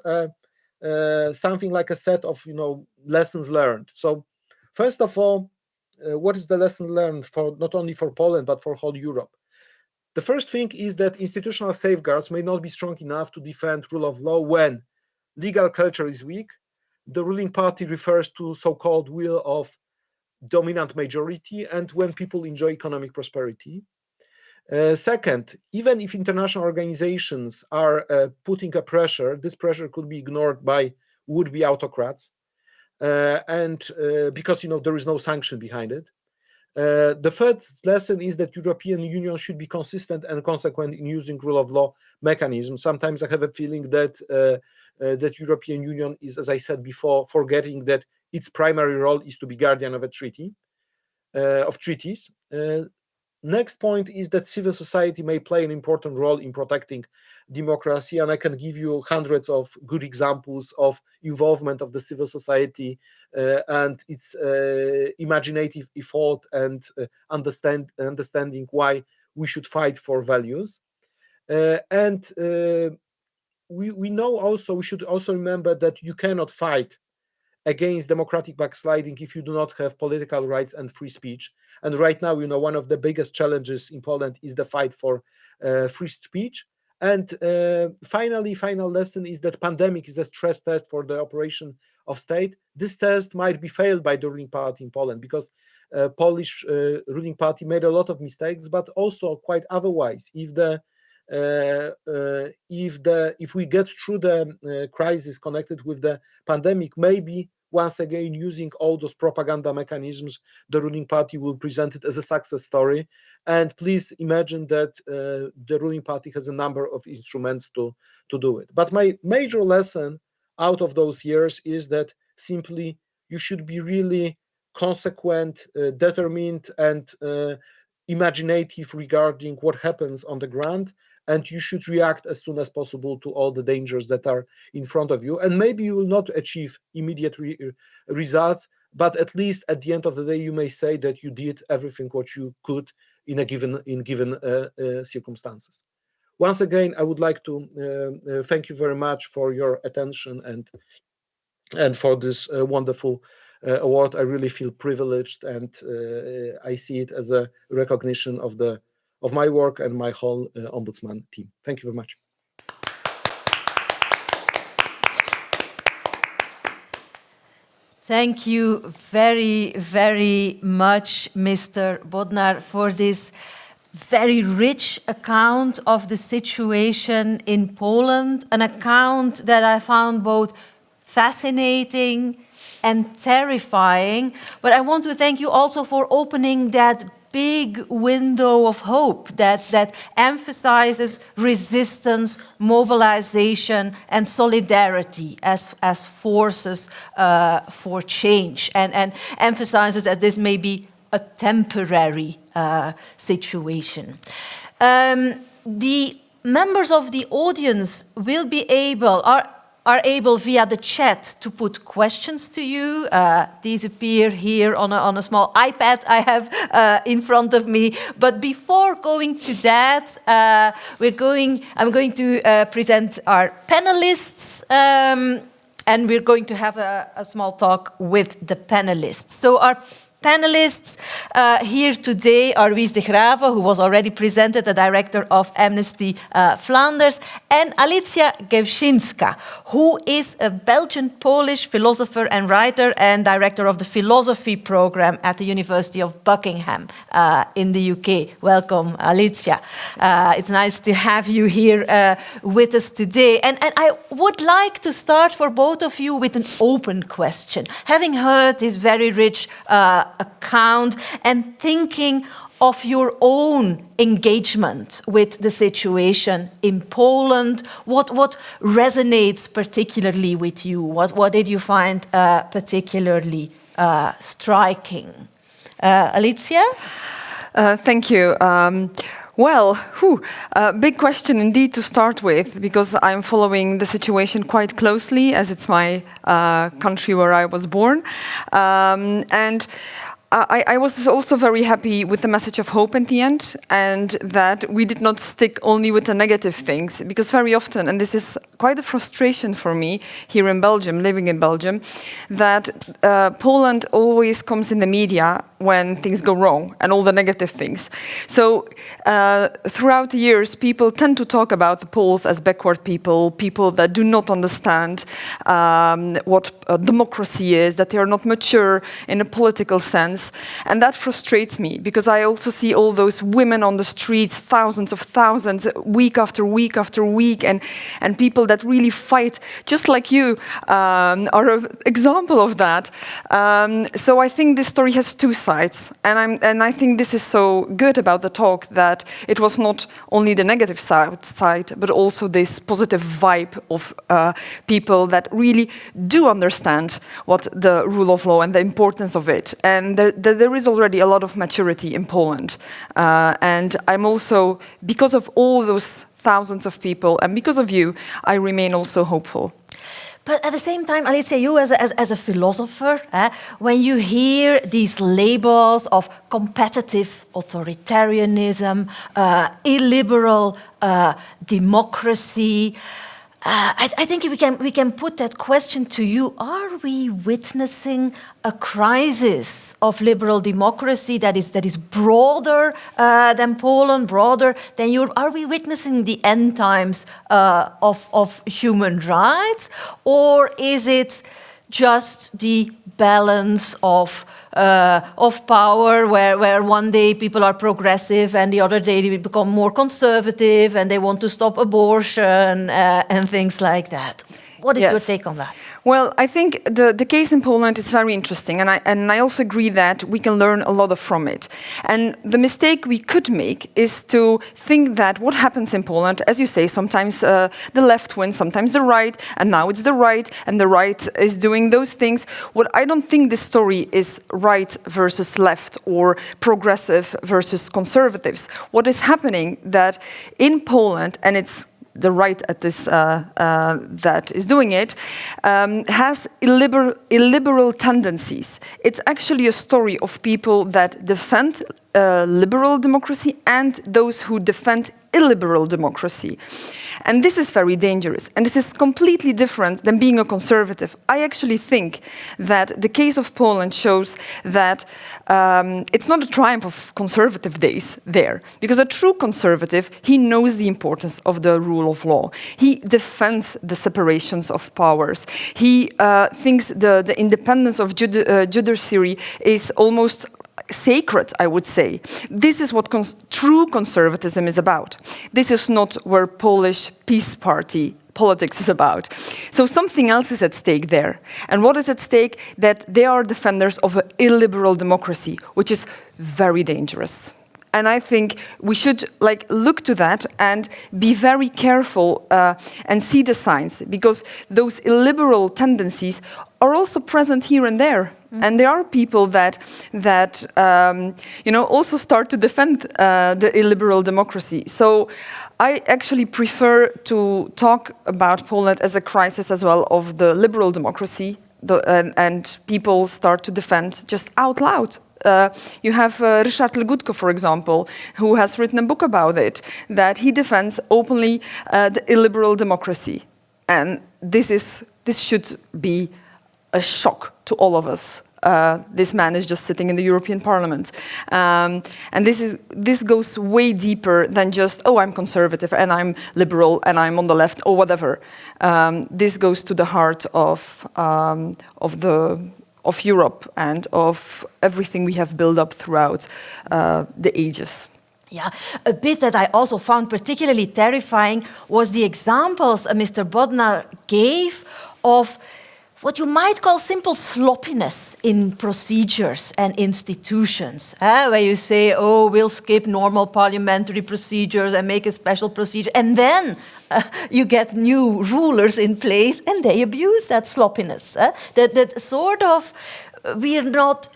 uh, something like a set of you know lessons learned. So, first of all, uh, what is the lesson learned for not only for Poland but for whole Europe? The first thing is that institutional safeguards may not be strong enough to defend rule of law when legal culture is weak, the ruling party refers to so-called will of dominant majority, and when people enjoy economic prosperity. Uh, second, even if international organizations are uh, putting a pressure, this pressure could be ignored by would-be autocrats, uh, and uh, because you know there is no sanction behind it. Uh, the third lesson is that European Union should be consistent and consequent in using rule of law mechanisms. Sometimes I have a feeling that uh, that European Union is, as I said before, forgetting that its primary role is to be guardian of a treaty, uh, of treaties. Uh, next point is that civil society may play an important role in protecting democracy and i can give you hundreds of good examples of involvement of the civil society uh, and its uh, imaginative effort and uh, understand understanding why we should fight for values Uh, and we, we know also, we should also remember that you cannot fight against democratic backsliding if you do not have political rights and free speech. And right now, you know, one of the biggest challenges in Poland is the fight for uh, free speech. And uh, finally, final lesson is that pandemic is a stress test for the operation of state. This test might be failed by the ruling party in Poland because uh, Polish uh, ruling party made a lot of mistakes, but also quite otherwise. If the if the if we get through the uh, crisis connected with the pandemic, maybe once again using all those propaganda mechanisms, the ruling party will present it as a success story. And please imagine that uh, the ruling party has a number of instruments to, to do it. But my major lesson out of those years is that simply you should be really consequent, uh, determined, and uh, imaginative regarding what happens on the ground and you should react as soon as possible to all the dangers that are in front of you. And maybe you will not achieve immediate re uh, results but at least at the end of the day you may say that you did everything what you could in a given in given uh, uh, circumstances. Once again i would like to uh, uh thank you very much for your attention and and for this uh, wonderful award. I really feel privileged and i see it as a recognition of the of my work and my whole uh, ombudsman team. Thank you very much. Thank you very, very much, Mr. Bodnar, for this very rich account of the situation in Poland, an account that I found both fascinating and terrifying. But I want to thank you also for opening that big window of hope that, that emphasizes resistance, mobilization, and solidarity as, as forces uh, for change, and, and emphasizes that this may be a temporary uh, situation. Um, the members of the audience will be able, are are able via the chat to put questions to you. Uh, these appear here on a, on a small iPad I have uh, in front of me. But before going to that, uh, we're going, I'm going to uh, present our panelists. Um, and we're going to have a, a small talk with the panelists. So our panelists uh, here today are Wies de Graeve, who was already presented, the director of Amnesty uh, Flanders, and Alicja Gescinska, who is a Belgian-Polish philosopher and writer and director of the philosophy program at the University of Buckingham uh, in the UK. Welcome, Alicja. Uh, it's nice to have you here uh, with us today. And, and I would like to start for both of you with an open question. Having heard this very rich uh, account and thinking of your own engagement with the situation in Poland? What, what resonates particularly with you? What, what did you find uh, particularly uh, striking? Uh, Alicja? Uh, thank you. Um, well, whew, uh, big question indeed to start with, because I'm following the situation quite closely, as it's my uh, country where I was born. Um, and I, I, was also very happy with the message of hope at the end and that we did not stick only with the negative things because very often, and this is quite a frustration for me here in Belgium, living in Belgium, that uh, Poland always comes in the media when things go wrong and all the negative things. So uh, throughout the years, people tend to talk about the Poles as backward people, people that do not understand um, what uh, democracy is, that they are not mature in a political sense, and that frustrates me because I also see all those women on the streets, thousands of thousands, week after week after week, and, and people that really fight, just like you, um, are an example of that. Um, so I think this story has two sides, and, I'm, and I think this is so good about the talk that it was not only the negative side, side but also this positive vibe of uh, people that really do understand what the rule of law and the importance of it. And there, there is already a lot of maturity in Poland. Uh, and I'm also, because of all those thousands of people, and because of you, I remain also hopeful. But at the same time, say you as a, as, as a philosopher, eh, when you hear these labels of competitive authoritarianism, uh, illiberal uh, democracy, uh, I, I, think we can, we can put that question to you. Are we witnessing a crisis of liberal democracy that is, that is broader uh, than Poland, broader than Europe? Are we witnessing the end times uh, of, of human rights? Or is it just the balance of uh, of power where, where one day people are progressive and the other day they become more conservative and they want to stop abortion uh, and things like that. What is yes. your take on that? Well, I think the, the case in Poland is very interesting, and I, and I also agree that we can learn a lot from it. And the mistake we could make is to think that what happens in Poland, as you say, sometimes uh, the left wins, sometimes the right, and now it's the right, and the right is doing those things. What I don't think this story is right versus left or progressive versus conservatives. What is happening that in Poland, and it's the right at this uh, uh, that is doing it um, has illiberal, illiberal tendencies. It's actually a story of people that defend uh, liberal democracy and those who defend illiberal democracy. And this is very dangerous. And this is completely different than being a conservative. I actually think that the case of Poland shows that um, it's not a triumph of conservative days there. Because a true conservative, he knows the importance of the rule of law. He defends the separations of powers. He uh, thinks the, the independence of judi uh, judiciary is almost sacred, I would say. This is what cons true conservatism is about. This is not where Polish PiS Party politics is about. So something else is at stake there. And what is at stake? That they are defenders of an illiberal democracy, which is very dangerous. And I think we should like look to that and be very careful uh, and see the signs because those illiberal tendencies are also present here and there. And there are people that, that um, you know, also start to defend uh, the illiberal democracy. So I actually prefer to talk about Poland as a crisis as well of the liberal democracy the, and, and people start to defend just out loud uh, you have uh, Ryszard Legutko, for example, who has written a book about it, that he defends openly uh, the illiberal democracy. And this, is, this should be a shock to all of us. Uh, this man is just sitting in the European Parliament. Um, and this, is, this goes way deeper than just, oh, I'm conservative and I'm liberal and I'm on the left or whatever. Um, this goes to the heart of, um, of the of Europe and of everything we have built up throughout uh, the ages. Yeah, a bit that I also found particularly terrifying was the examples uh, Mr. Bodnar gave of what you might call simple sloppiness in procedures and institutions, eh? where you say, oh, we'll skip normal parliamentary procedures and make a special procedure, and then uh, you get new rulers in place and they abuse that sloppiness. Eh? That, that sort of, we're not,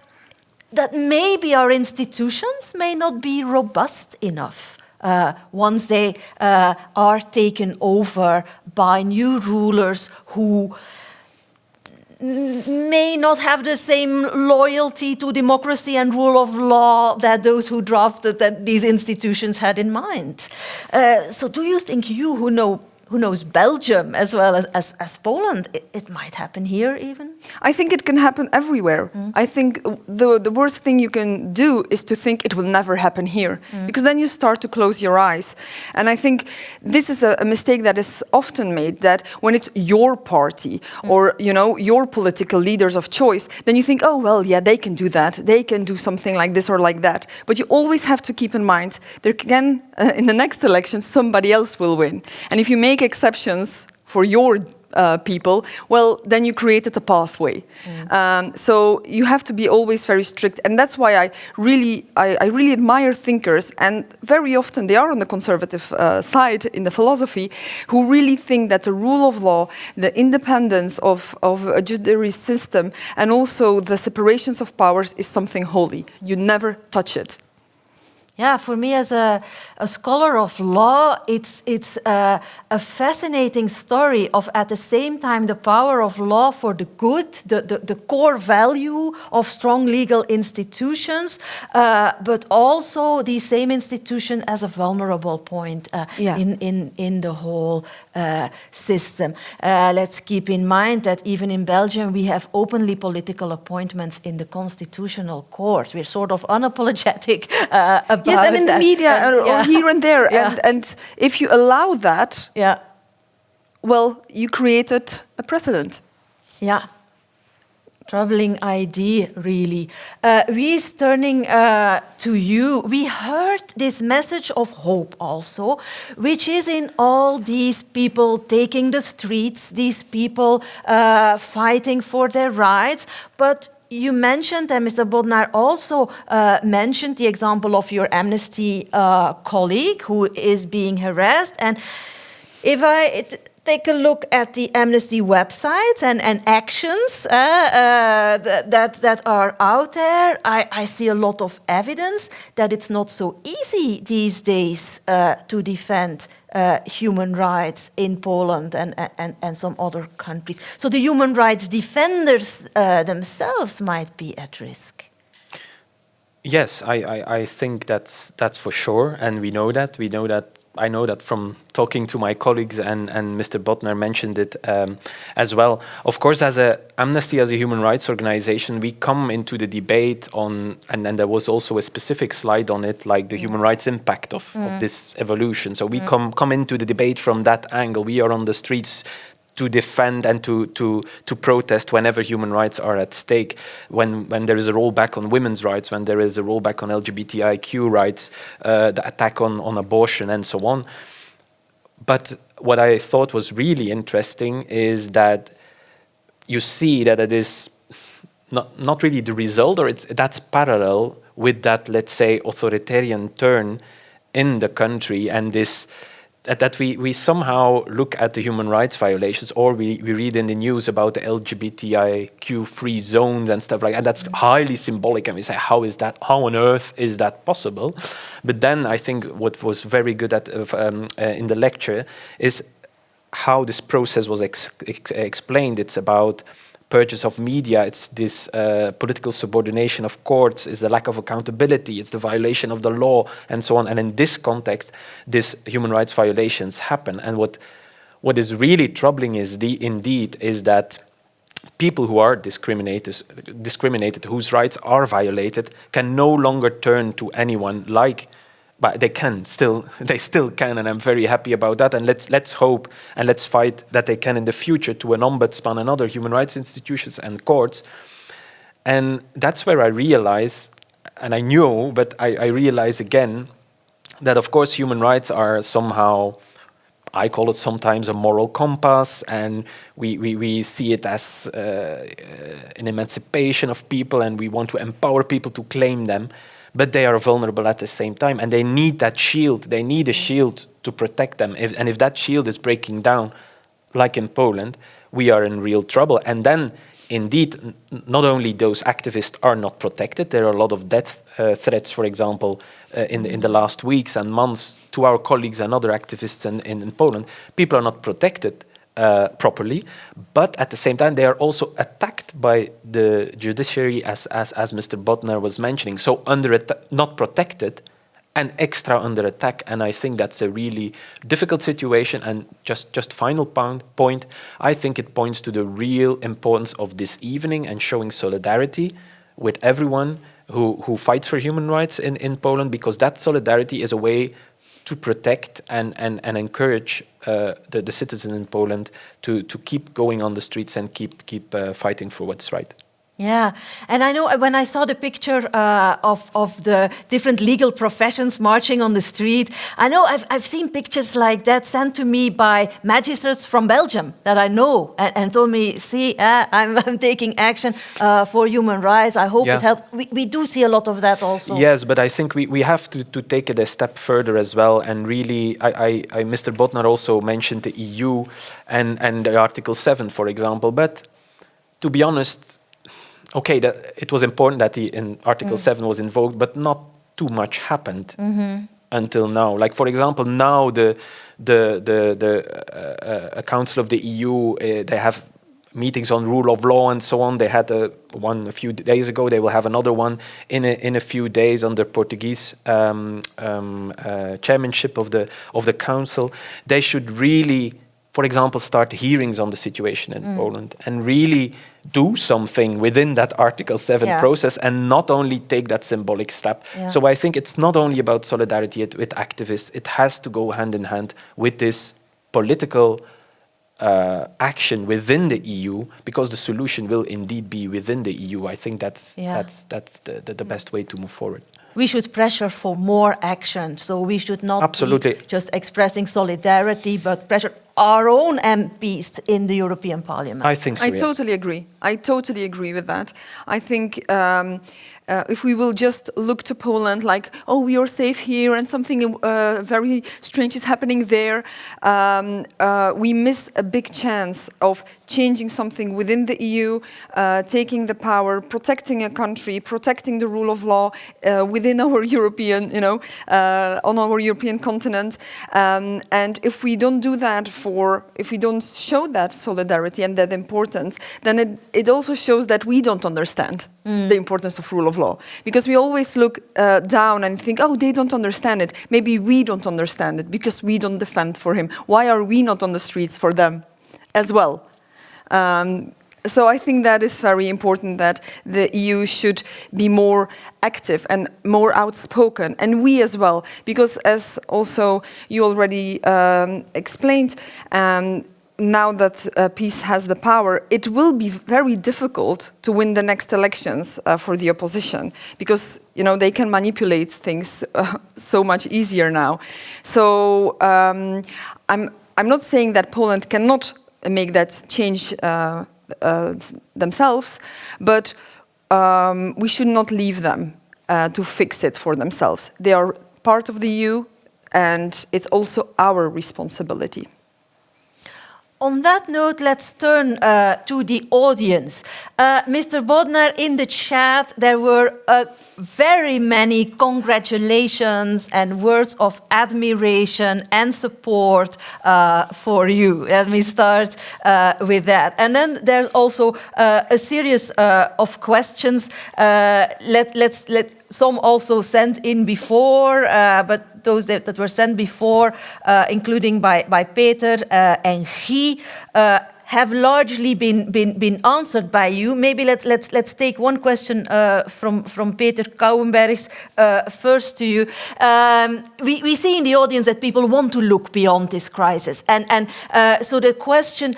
that maybe our institutions may not be robust enough. Uh, once they uh, are taken over by new rulers who may not have the same loyalty to democracy and rule of law that those who drafted that these institutions had in mind. Uh, so do you think you who know who knows Belgium as well as, as, as Poland, it, it, might happen here even? I think it can happen everywhere. Mm. I think the, the worst thing you can do is to think it will never happen here, mm. because then you start to close your eyes. And I think this is a, a mistake that is often made, that when it's your party mm. or you know your political leaders of choice, then you think, oh, well, yeah, they can do that. They can do something like this or like that. But you always have to keep in mind, there can, uh, in the next election, somebody else will win. And if you make make exceptions for your uh, people, well, then you created a pathway. Mm. Um, so you have to be always very strict, and that's why I really, I, I really admire thinkers, and very often they are on the conservative uh, side in the philosophy, who really think that the rule of law, the independence of, of a judiciary system, and also the separations of powers is something holy. You never touch it. Yeah, for me as a, a scholar of law, it's, it's a, a, fascinating story of at the same time the power of law for the good, the, the, the core value of strong legal institutions, uh, but also the same institution as a vulnerable point uh, yeah. in, in, in the whole uh, system. Uh, let's keep in mind that even in Belgium we have openly political appointments in the constitutional court. We're sort of unapologetic uh, about yes, and in the media and, or, yeah. or here and there. Yeah. And, and if you allow that, yeah. well, you created a precedent. Yeah. Troubling idea, really. Uh, Wies turning uh, to you. We heard this message of hope also, which is in all these people taking the streets, these people uh, fighting for their rights, but you mentioned, and Mr. Bodnar also uh, mentioned the example of your Amnesty uh, colleague who is being harassed. And if I take a look at the Amnesty website and, and actions uh, uh that, that are out there, I, I, see a lot of evidence that it's not so easy these days uh, to defend uh, human rights in Poland and, and, and some other countries. So the human rights defenders uh, themselves might be at risk. Yes, I, I, I, think that's, that's for sure, and we know that. We know that I know that from talking to my colleagues and, and Mr. Bodnar mentioned it um, as well. Of course, as a Amnesty as a human rights organization, we come into the debate on, and then there was also a specific slide on it, like the mm. human rights impact of, mm. of this evolution. So we mm. come, come into the debate from that angle. We are on the streets to defend and to, to, to protest whenever human rights are at stake, when, when there is a rollback on women's rights, when there is a rollback on LGBTIQ rights, uh, the attack on, on abortion and so on. But what I thought was really interesting is that you see that it is not, not really the result, or it's, that's parallel with that, let's say, authoritarian turn in the country and this that we, we somehow look at the human rights violations or we, we read in the news about the LGBTIQ free zones and stuff like that. And that's highly symbolic and we say, how is that, how on earth is that possible? But then I think what was very good at, um, uh, in the lecture is how this process was ex ex explained. It's about purchase of media, it's this uh, political subordination of courts, it's the lack of accountability, it's the violation of the law, and so on. And in this context, these human rights violations happen. And what what is really troubling is the indeed is that people who are discriminated, discriminated, whose rights are violated, can no longer turn to anyone like but they can still they still can and i'm very happy about that. And let's let's hope and let's fight that they can in the future to an ombudsman and other human rights institutions and courts. And that's where i realize and i knew but i, I realize again that of course human rights are somehow I call it sometimes a moral compass, and we, we, we see it as uh, an emancipation of people, and we want to empower people to claim them but they are vulnerable at the same time and they need that shield. They need a shield to protect them. If, and if that shield is breaking down, like in Poland, we are in real trouble. And then, indeed, not only those activists are not protected, there are a lot of death uh, threats, for example, uh, in, the, in the last weeks and months to our colleagues and other activists in, in, in Poland. People are not protected uh, properly, but at the same time they are also attacked by the judiciary as, as, as Mr. Bodnar was mentioning, so under not protected and extra under attack and I think that's a really difficult situation and just, just final point, I think it points to the real importance of this evening and showing solidarity with everyone who, who fights for human rights in, in Poland because that solidarity is a way to protect and, and, and encourage uh, the, the citizens in Poland to, to keep going on the streets and keep, keep uh, fighting for what's right. Yeah, and I know when I saw the picture uh, of, of the different legal professions marching on the street, I know I've, I've seen pictures like that sent to me by magistrates from Belgium that I know and, and told me, see, uh, I'm, I'm, taking action uh, for human rights. I hope yeah. it helps. We, we do see a lot of that also. Yes, but I think we, we have to, to take it a step further as well. And really, I, I, I Mr. Bodnar also mentioned the EU and, and the Article 7, for example. But to be honest, okay, that it was important that the in Article mm. 7 was invoked, but not too much happened until now. Like for example, now the the the the uh, uh, Council of the EU uh, they have meetings on rule of law and so on. They had a, one a few days ago. They will have another one in a, in a few days under Portuguese um, um, uh, chairmanship of the of the council. They should really, for example, start hearings on the situation in Poland and really do something within that Article 7 Yeah. process and not only take that symbolic step. Yeah. So I think it's not only about solidarity with activists, it has to go hand in hand with this political uh, action within the EU because the solution will indeed be within the EU. I think that's Yeah. that's that's the, the, the best way to move forward. we should pressure for more action. So we should not Absolutely. be just expressing solidarity, but pressure our own MPs in the European Parliament. I think so. I yeah. totally agree. I totally agree with that. I think um, uh, if we will just look to Poland like, oh, we are safe here and something uh, very strange is happening there, um, uh, we miss a big chance of changing something within the EU, uh, taking the power, protecting a country, protecting the rule of law uh, within our European, you know, uh, on our European continent. Um, and if we don't do that for, if we don't show that solidarity and that importance, then it, it also shows that we don't understand the importance of rule of law. Because we always look uh, down and think, oh, they don't understand it. Maybe we don't understand it because we don't defend for him. Why are we not on the streets for them as well? Um, so I think that is very important that the EU should be more active and more outspoken, and we as well, because as also you already um, explained, um, now that uh, PiS has the power, it will be very difficult to win the next elections uh, for the opposition because you know they can manipulate things uh, so much easier now. So um, I'm I'm not saying that Poland cannot make that change uh, uh, themselves, but um, we should not leave them uh, to fix it for themselves. They are part of the EU, and it's also our responsibility. On that note, let's turn uh, to the audience. Uh, Mr. Bodnar, in the chat, there were uh, very many congratulations and words of admiration and support uh, for you. Let me start uh, with that. And then there's also uh, a series of questions. Let, let's let some also sent in before, but those that, that were sent before, uh, including by, by Peter uh, and Guy, uh, have largely been, been, been answered by you. Maybe let, let's, let's take one question uh, from, from Peter Kouwenbergs uh, first to you. Um, we, we see in the audience that people want to look beyond this crisis. And, and uh, so the question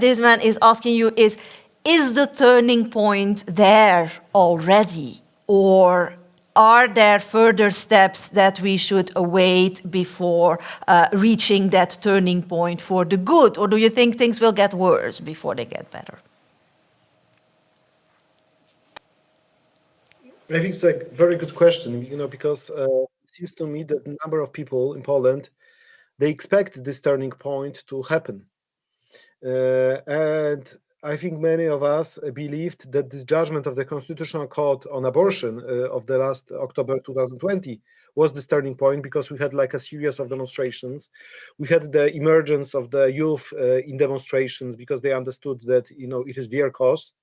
this man is asking you is, is the turning point there already? Or are there further steps that we should await before uh, reaching that turning point for the good? Or do you think things will get worse before they get better? I think it's a very good question, you know, because uh, it seems to me that a number of people in Poland they expect this turning point to happen, uh, and I think many of us believed that this judgment of the Constitutional Court on abortion uh, of the last October 2020 was this turning point because we had like a series of demonstrations. We had the emergence of the youth uh, in demonstrations because they understood that you know it is their cause.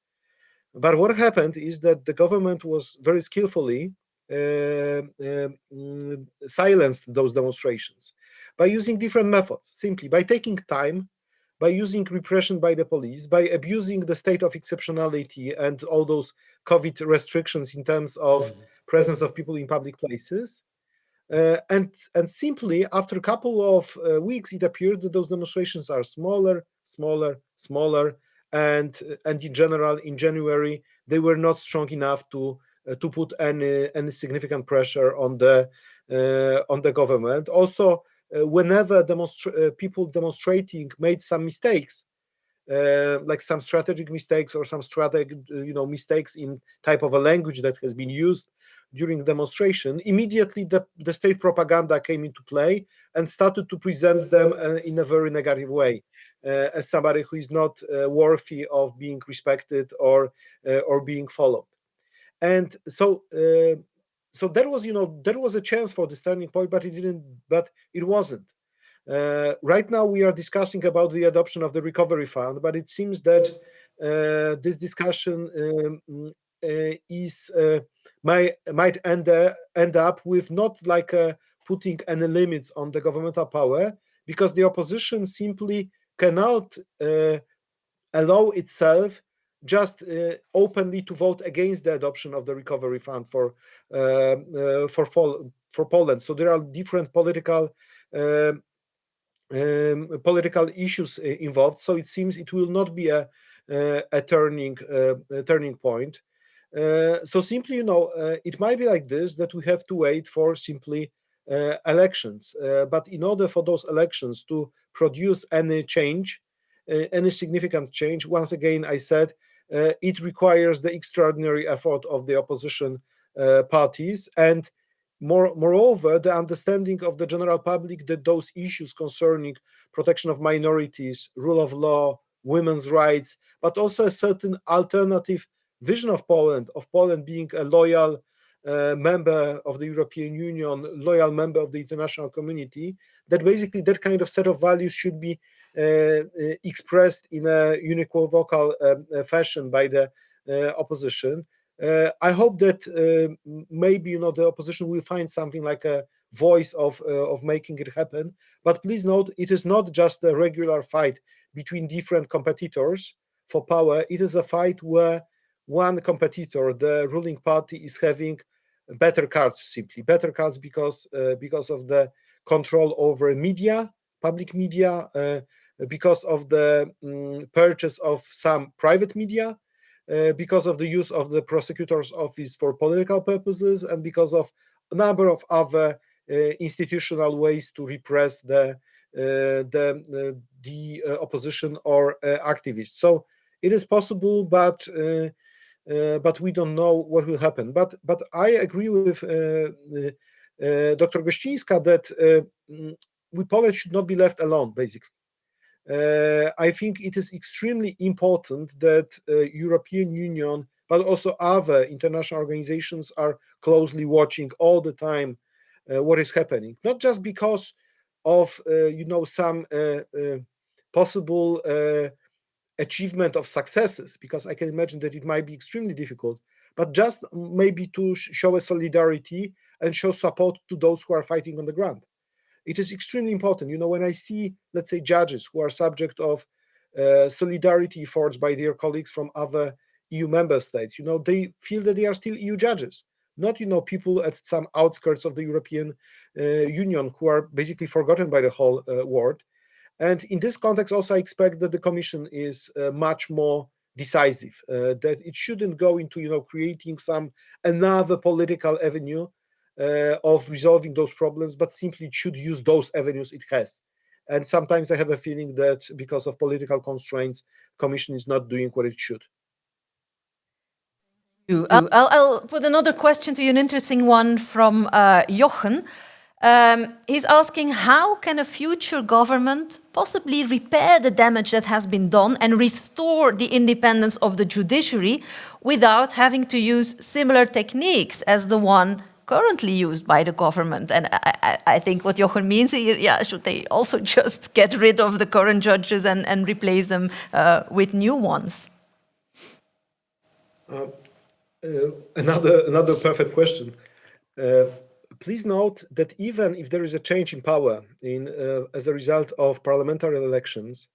But what happened is that the government was very skillfully uh, mm, silenced those demonstrations by using different methods, simply by taking time by using repression by the police, by abusing the state of exceptionality and all those COVID restrictions in terms of presence of people in public places. Uh, and and simply after a couple of uh, weeks, it appeared that those demonstrations are smaller, smaller, smaller, and and in general, in January, they were not strong enough to uh, to put any any significant pressure on the uh, on the government. Also, whenever demonstra uh, people demonstrating made some mistakes, uh, like some strategic mistakes or some strategic, you know, mistakes in type of a language that has been used during demonstration, immediately the, the state propaganda came into play and started to present them uh, in a very negative way uh, as somebody who is not uh, worthy of being respected or or being followed. And so so that was, you know, there was a chance for this turning point, but it didn't. But it wasn't. Uh, right now, we are discussing about the adoption of the recovery fund, but it seems that uh, this discussion um, uh, is uh, might might end uh, end up with not like putting any limits on the governmental power, because the opposition simply cannot allow itself just uh, openly to vote against the adoption of the recovery fund for uh, uh, for for Poland. So there are different political um, um, political issues involved. So it seems it will not be a a turning a turning point. so simply, you know, it might be like this that we have to wait for simply uh, elections. Uh, but in order for those elections to produce any change, uh, any significant change, once again, I said uh, it requires the extraordinary effort of the opposition uh, parties. And more, moreover, the understanding of the general public that those issues concerning protection of minorities, rule of law, women's rights, but also a certain alternative vision of Poland, of Poland being a loyal uh, member of the European Union, loyal member of the international community, that basically that kind of set of values should be uh, uh, expressed in a unequivocal um, uh, fashion by the opposition. I hope that maybe you know the opposition will find something like a voice of of making it happen. But please note, it is not just a regular fight between different competitors for power. It is a fight where one competitor, the ruling party, is having better cards simply better cards because uh, because of the control over media public media uh, because of the um, purchase of some private media, uh, because of the use of the prosecutor's office for political purposes, and because of a number of other uh, institutional ways to repress the uh, the uh, the uh, opposition or activists. So it is possible, but but we don't know what will happen. But but I agree with Dr. Gescinska that mm, we Poland should not be left alone, basically. Uh, I think it is extremely important that uh, European Union, but also other international organizations are closely watching all the time uh, what is happening. Not just because of you know some possible achievement of successes, because I can imagine that it might be extremely difficult, but just maybe to show a solidarity and show support to those who are fighting on the ground it is extremely important. You know, when I see, let's say, judges who are subject of uh, solidarity efforts by their colleagues from other EU member states, you know, they feel that they are still EU judges, not, you know, people at some outskirts of the European uh, Union who are basically forgotten by the whole uh, world. And in this context, also, I expect that the Commission is uh, much more decisive, uh, that it shouldn't go into, you know, creating some another political avenue of resolving those problems, but simply it should use those avenues it has. And sometimes I have a feeling that because of political constraints, Commission is not doing what it should. I'll, I'll, put another question to you, an interesting one from uh, Jochen. Um, he's asking how can a future government possibly repair the damage that has been done and restore the independence of the judiciary without having to use similar techniques as the one currently used by the government. And I, I, think what Jochen means here, yeah, should they also just get rid of the current judges and, and replace them uh, with new ones? Uh, uh, another, another perfect question. Uh, please note that even if there is a change in power in, uh, as a result of parliamentary elections,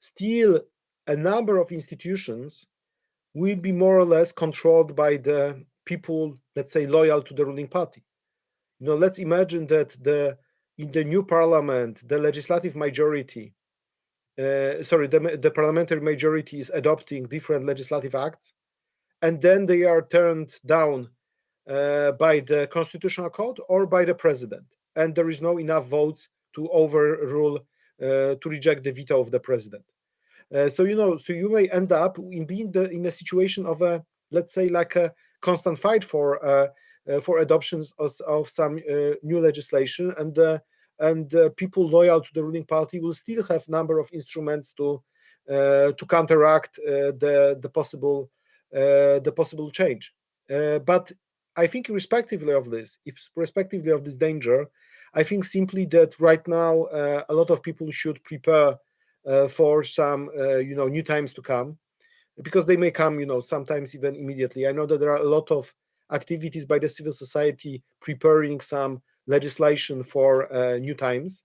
still a number of institutions will be more or less controlled by the people, let's say, loyal to the ruling party. You know, let's imagine that the in the new parliament, the legislative majority, uh, sorry, the, the parliamentary majority is adopting different legislative acts, and then they are turned down uh, by the constitutional court or by the president, and there is no enough votes to overrule, uh, to reject the veto of the president. Uh, so you know, so you may end up in being the, in a situation of a, let's say, like a constant fight for uh, uh, for adoptions of, of some uh, new legislation, and and people loyal to the ruling party will still have a number of instruments to to counteract the the possible the possible change. but I think irrespectively of this, irrespectively of this danger, I think simply that right now uh, a lot of people should prepare uh, for some, uh, you know, new times to come, because they may come, you know, sometimes even immediately. I know that there are a lot of activities by the civil society preparing some legislation for uh, new times.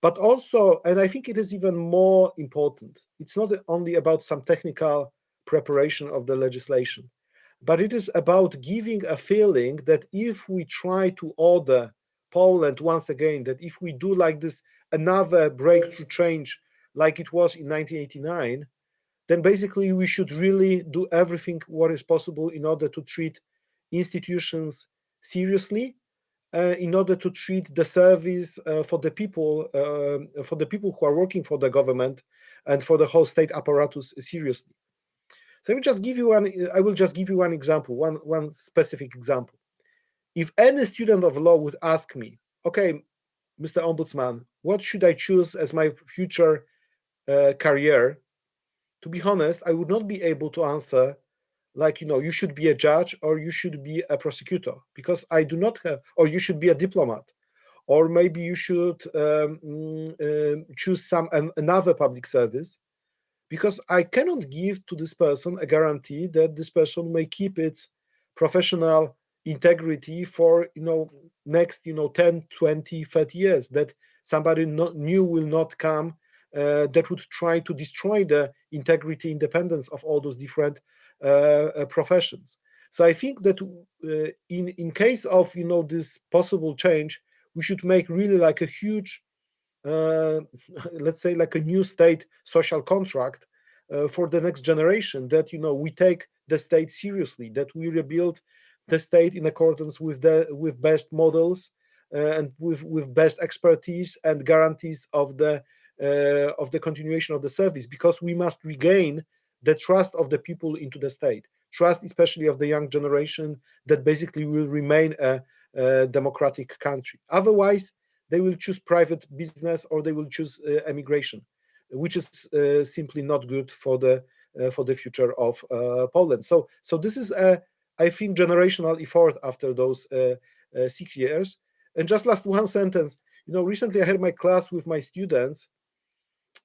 But also, and I think it is even more important, it's not only about some technical preparation of the legislation, but it is about giving a feeling that if we try to order Poland once again, that if we do like this another breakthrough change like it was in 1989, then basically we should really do everything what is possible in order to treat institutions seriously, uh, in order to treat the service uh, for the people, uh, for the people who are working for the government and for the whole state apparatus seriously. So I will just give you one. I will just give you one example, one one specific example. If any student of law would ask me, okay, Mr. Ombudsman, what should I choose as my future uh, career? To be honest, I would not be able to answer like you know you should be a judge or you should be a prosecutor because I do not have, or you should be a diplomat, or maybe you should um, uh, choose some um, another public service because I cannot give to this person a guarantee that this person may keep its professional integrity for you know next you know 10 20 30 years that somebody not, new will not come that would try to destroy the integrity independence of all those different uh, uh, professions. So i think that uh, in in case of you know this possible change we should make really like a huge uh, let's say like a new state social contract uh, for the next generation that you know we take the state seriously that we rebuild the state in accordance with the with best models uh, and with with best expertise and guarantees of the uh, of the continuation of the service because we must regain the trust of the people into the state trust especially of the young generation that basically will remain a, a democratic country otherwise they will choose private business or they will choose uh, emigration which is uh, simply not good for the uh, for the future of uh, Poland. So so this is a I think generational effort after those six years. And just last one sentence, you know, recently I had my class with my students,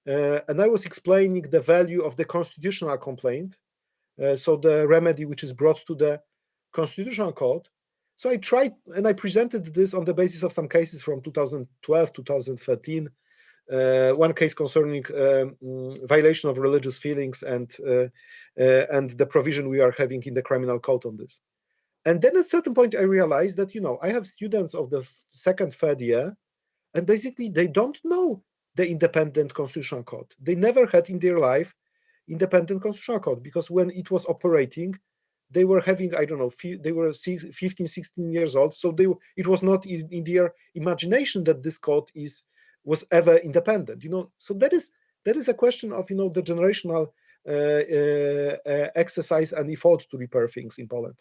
uh, and I was explaining the value of the constitutional complaint, uh, so the remedy which is brought to the constitutional court. So I tried and I presented this on the basis of some cases from 2012, 2013, uh, one case concerning um, violation of religious feelings and uh, uh, and the provision we are having in the criminal code on this. And then at a certain point, I realized that you know I have students of the second, third year, and basically they don't know the independent constitutional code. They never had in their life independent constitutional code because when it was operating, they were having i don't know they were 15 16 years old so they it was not in, in, their imagination that this code is was ever independent you know so that is that is a question of you know the generational uh, uh, uh, exercise and effort to repair things in poland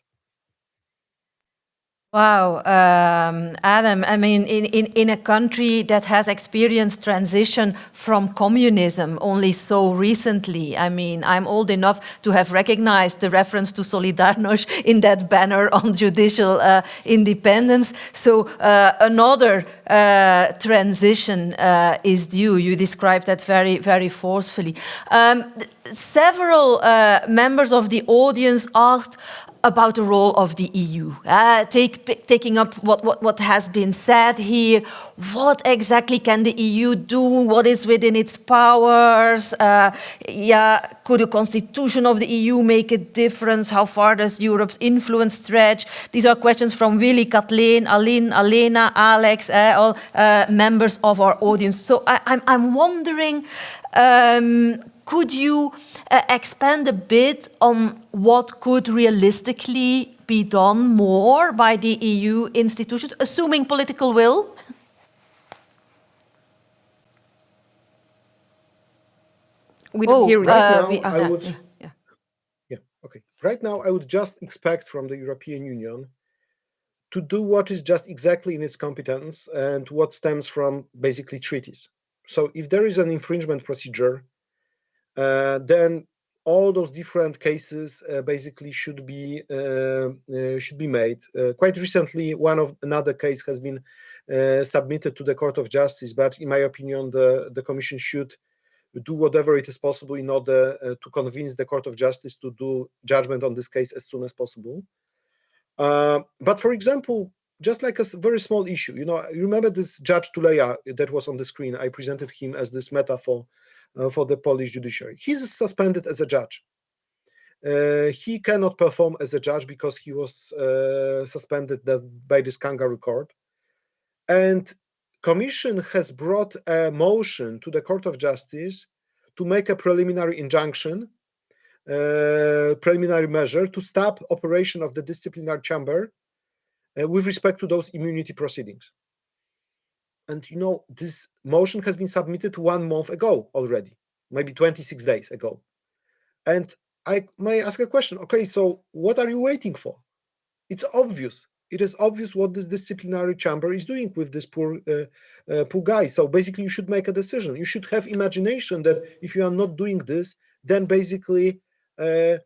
Wow, um, Adam, I mean, in, in, in a country that has experienced transition from communism only so recently, I mean, I'm old enough to have recognized the reference to Solidarność in that banner on judicial uh, independence. So uh, another uh, transition uh, is due. You described that very, very forcefully. Um, several uh, members of the audience asked about the role of the EU. Uh, take, taking up what, what, what has been said here, what exactly can the EU do? What is within its powers? Uh, yeah, could the constitution of the EU make a difference? How far does Europe's influence stretch? These are questions from Willy, Kathleen, Aline, Alena, Alex, uh, all uh, members of our audience. So I, I'm, I'm wondering, um, could you uh, expand a bit on what could realistically be done more by the EU institutions, assuming political will? We don't oh, hear right uh, now, we, uh, I would, yeah, yeah. yeah, okay. Right now, I would just expect from the European Union to do what is just exactly in its competence and what stems from basically treaties. So if there is an infringement procedure uh, then all those different cases uh, basically should be uh, uh, should be made. quite recently, one of another case has been submitted to the Court of Justice, but in my opinion, the, the Commission should do whatever it is possible in order uh, to convince the Court of Justice to do judgment on this case as soon as possible. Uh, but for example, just like a very small issue, you know, you remember this Judge Tuleya that was on the screen. I presented him as this metaphor uh, for the Polish judiciary. He's suspended as a judge. Uh, he cannot perform as a judge because he was uh, suspended by this kangaroo court. And Commission has brought a motion to the Court of Justice to make a preliminary injunction, uh, preliminary measure to stop operation of the disciplinary chamber uh, with respect to those immunity proceedings. And you know, this motion has been submitted one month ago already, maybe 26 days ago. And I may ask a question, okay, so what are you waiting for? It's obvious it is obvious what this disciplinary chamber is doing with this poor uh, uh, poor guy. So basically, you should make a decision. You should have imagination that if you are not doing this, then basically, uh,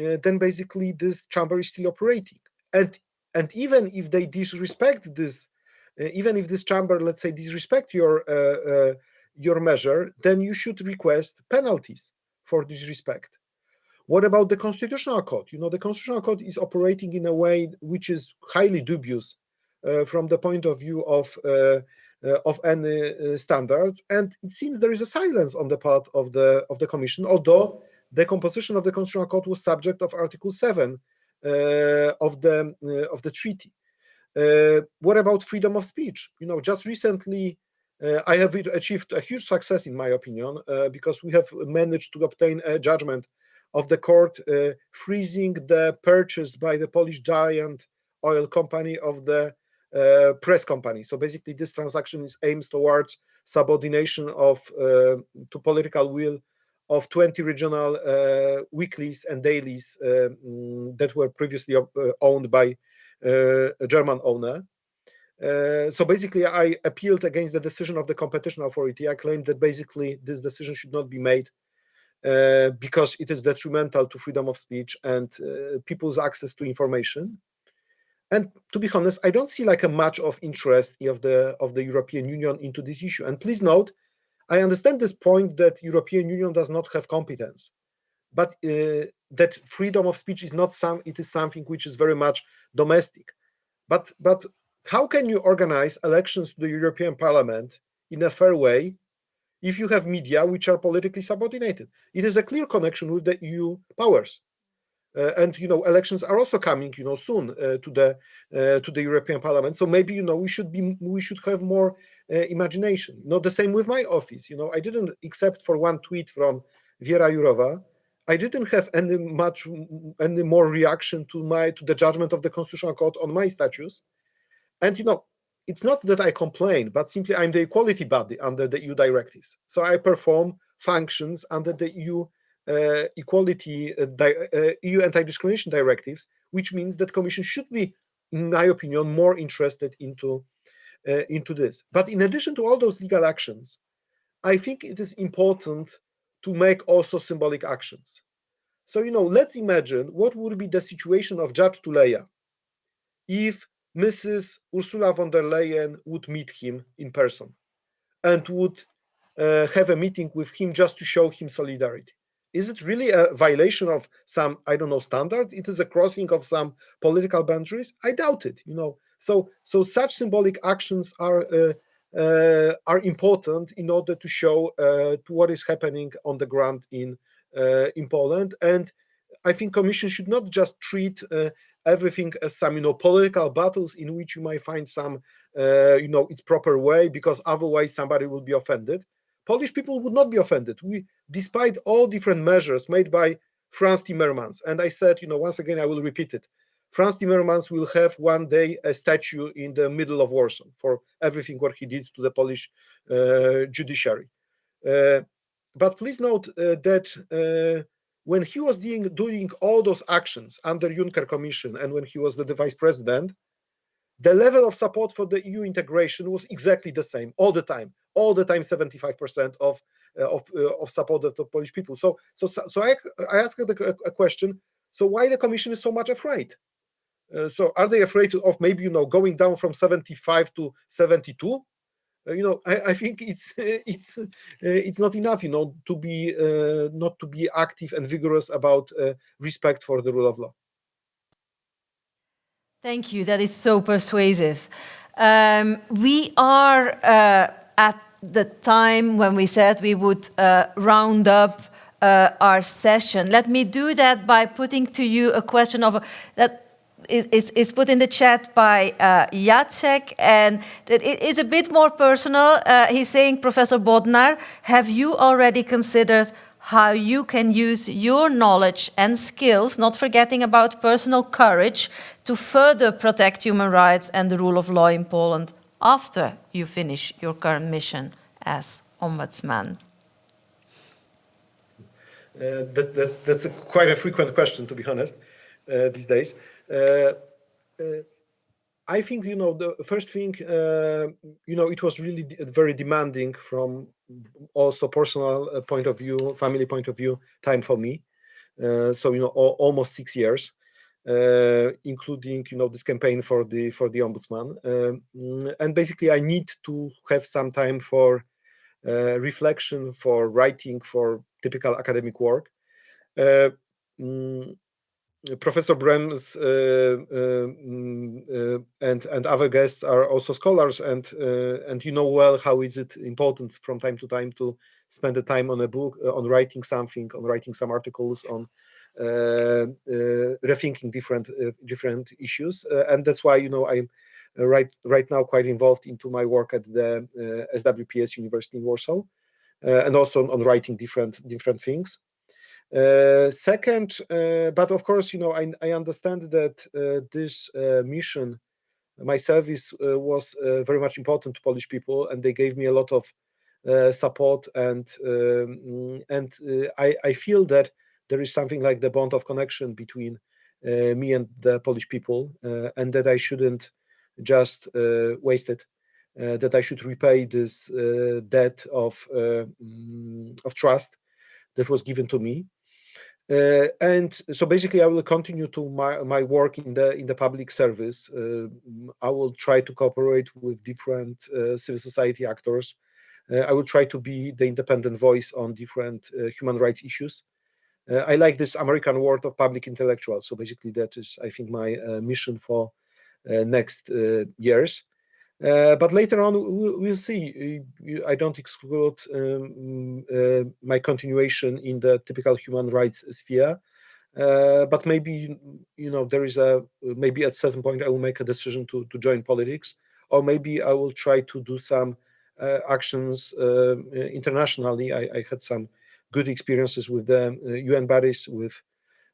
uh then basically this chamber is still operating. And and even if they disrespect this, even if this chamber, let's say, disrespect your uh, your measure, then you should request penalties for disrespect. What about the Constitutional Court? You know, the Constitutional Court is operating in a way which is highly dubious uh, from the point of view of uh, uh, of any uh, standards, and it seems there is a silence on the part of the of the Commission, although the composition of the Constitutional Court was subject of Article Seven uh, of the uh, of the treaty. What about freedom of speech? You know, just recently. I have achieved a huge success, in my opinion, because we have managed to obtain a judgment of the court uh, freezing the purchase by the Polish giant oil company of the uh, press company. So basically, this transaction is aims towards subordination of uh, to political will of 20 regional uh, weeklies and dailies uh, mm, that were previously uh, owned by a German owner. so basically, I appealed against the decision of the competition authority. I claimed that basically this decision should not be made uh, because it is detrimental to freedom of speech and uh, people's access to information. And to be honest, I don't see like a much of interest of the of the European Union into this issue. And please note, I understand this point that European Union does not have competence, but uh, that freedom of speech is not some. It is something which is very much domestic. But but how can you organize elections to the European Parliament in a fair way if you have media which are politically subordinated. It is a clear connection with the EU powers. Uh, and you know elections are also coming you know soon uh, to the uh, to the European Parliament so maybe you know we should be we should have more uh, imagination not the same with my office you know I didn't except for one tweet from Vera Jourova I didn't have any much any more reaction to my to the judgment of the Constitutional Court on my status and you know it's not that I complain, but simply I'm the equality body under the EU directives. So I perform functions under the EU uh, equality, uh, uh, EU anti-discrimination directives, which means that Commission should be, in my opinion, more interested into uh, into this. But in addition to all those legal actions, I think it is important to make also symbolic actions. So you know, let's imagine what would be the situation of Judge Tuleya if Mrs. Ursula von der Leyen would meet him in person and would uh, have a meeting with him just to show him solidarity. Is it really a violation of some, I don't know, standard? It is a crossing of some political boundaries? I doubt it, you know. So, so such symbolic actions are uh, are important in order to show uh, to what is happening on the ground in uh, in Poland. And I think Commission should not just treat uh, everything as some you know political battles in which you might find some uh, you know its proper way because otherwise somebody will be offended polish people would not be offended we despite all different measures made by frans timmermans and i said you know once again i will repeat it frans timmermans will have one day a statue in the middle of warsaw for everything what he did to the polish uh, judiciary uh, but please note uh, that uh, when he was doing, doing all those actions under Juncker Commission and when he was the, the vice president, the level of support for the EU integration was exactly the same all the time. all the time 75% of of, of support of the Polish people. So so so I I asked a, a question. So why the Commission is so much afraid? Uh, so are they afraid of maybe you know going down from 75 to 72 uh, you know I, I, think it's it's uh, it's not enough you know to be uh, not to be active and vigorous about uh, respect for the rule of law. Thank you. That is so persuasive. Um, we are uh, at the time when we said we would round up our session. Let me do that by putting to you a question of that is, is put in the chat by uh, Jacek, and it is a bit more personal. Uh, he's saying, Professor Bodnar, have you already considered how you can use your knowledge and skills, not forgetting about personal courage, to further protect human rights and the rule of law in Poland after you finish your current mission as ombudsman? Uh, that, that, that's a quite a frequent question, to be honest, uh, these days. Uh, uh, I think, you know, the first thing, uh, you know, it was really very demanding from also personal point of view, family point of view, time for me. so, you know, almost six years. Uh, including you know this campaign for the for the ombudsman um, and basically i need to have some time for uh, reflection for writing for typical academic work uh, mm, Professor Brems uh, uh, mm, uh, and and other guests are also scholars, and uh, and you know well how is it important from time to time to spend the time on a book, uh, on writing something, on writing some articles, on uh, rethinking different different issues, and that's why you know I'm right right now quite involved into my work at the SWPS University in Warsaw, and also on, on writing different different things. Uh, second, uh, but of course, you know, I, I understand that uh, this mission, my service was very much important to Polish people, and they gave me a lot of support, and um, and I, I feel that there is something like the bond of connection between uh, me and the Polish people, uh, and that I shouldn't just uh, waste it. that I should repay this debt of mm, of trust that was given to me. Uh, and so basically, I will continue to my my work in the in the public service. Uh, I will try to cooperate with different uh, civil society actors. Uh, I will try to be the independent voice on different uh, human rights issues. Uh, I like this American word of public intellectual. So basically, that is, I think, my mission for next years. Uh, but later on, we'll, see. I don't exclude um, uh, my continuation in the typical human rights sphere. Uh, but maybe you know there is a maybe at certain point I will make a decision to to join politics, or maybe I will try to do some uh, actions uh, internationally. I, I, had some good experiences with the UN bodies, with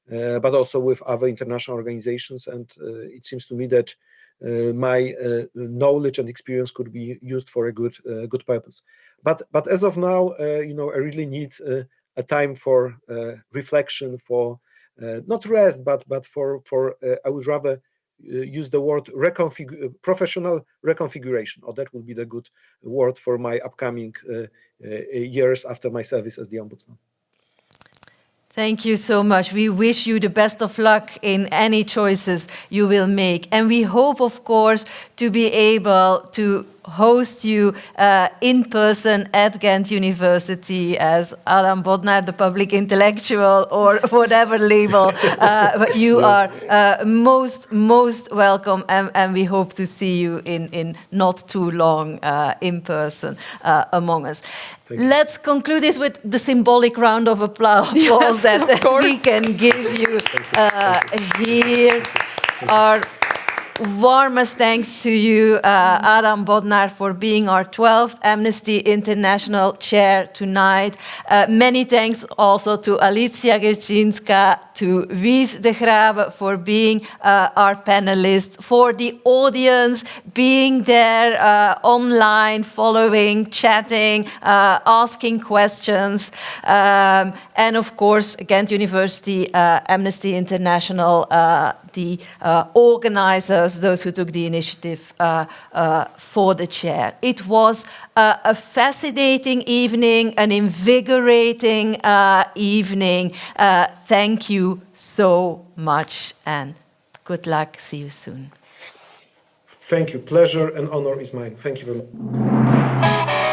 but also with other international organizations, and it seems to me that uh, Uh, my uh, knowledge and experience could be used for a good uh, good purpose. But but as of now, uh, you know, I really need uh, a time for reflection, for not rest, but but for for I would rather use the word reconfig professional reconfiguration, or that would be the good word for my upcoming years after my service as the ombudsman. Thank you so much. We wish you the best of luck in any choices you will make. And we hope, of course, to be able to host you uh, in person at Ghent University as Adam Bodnar, the public intellectual, or whatever label. Uh, you are uh, most, most welcome, and, and, we hope to see you in, in not too long uh, in person uh, among us. Let's conclude this with the symbolic round of applause yes, that we can give you uh, here. Our warmest thanks to you, uh, Adam Bodnar, for being our 12th Amnesty International chair tonight. Uh, many thanks also to Alicja Gescinska, to Wies de Graeve for being uh, our panelist, for the audience being there uh, online, following, chatting, uh, asking questions, um, and of course, Ghent University uh, Amnesty International the uh, organizers, those who took the initiative uh, uh, for the chair. It was a fascinating evening, an invigorating evening. Thank you so much and good luck. See you soon. Thank you. Pleasure and honor is mine. Thank you very much.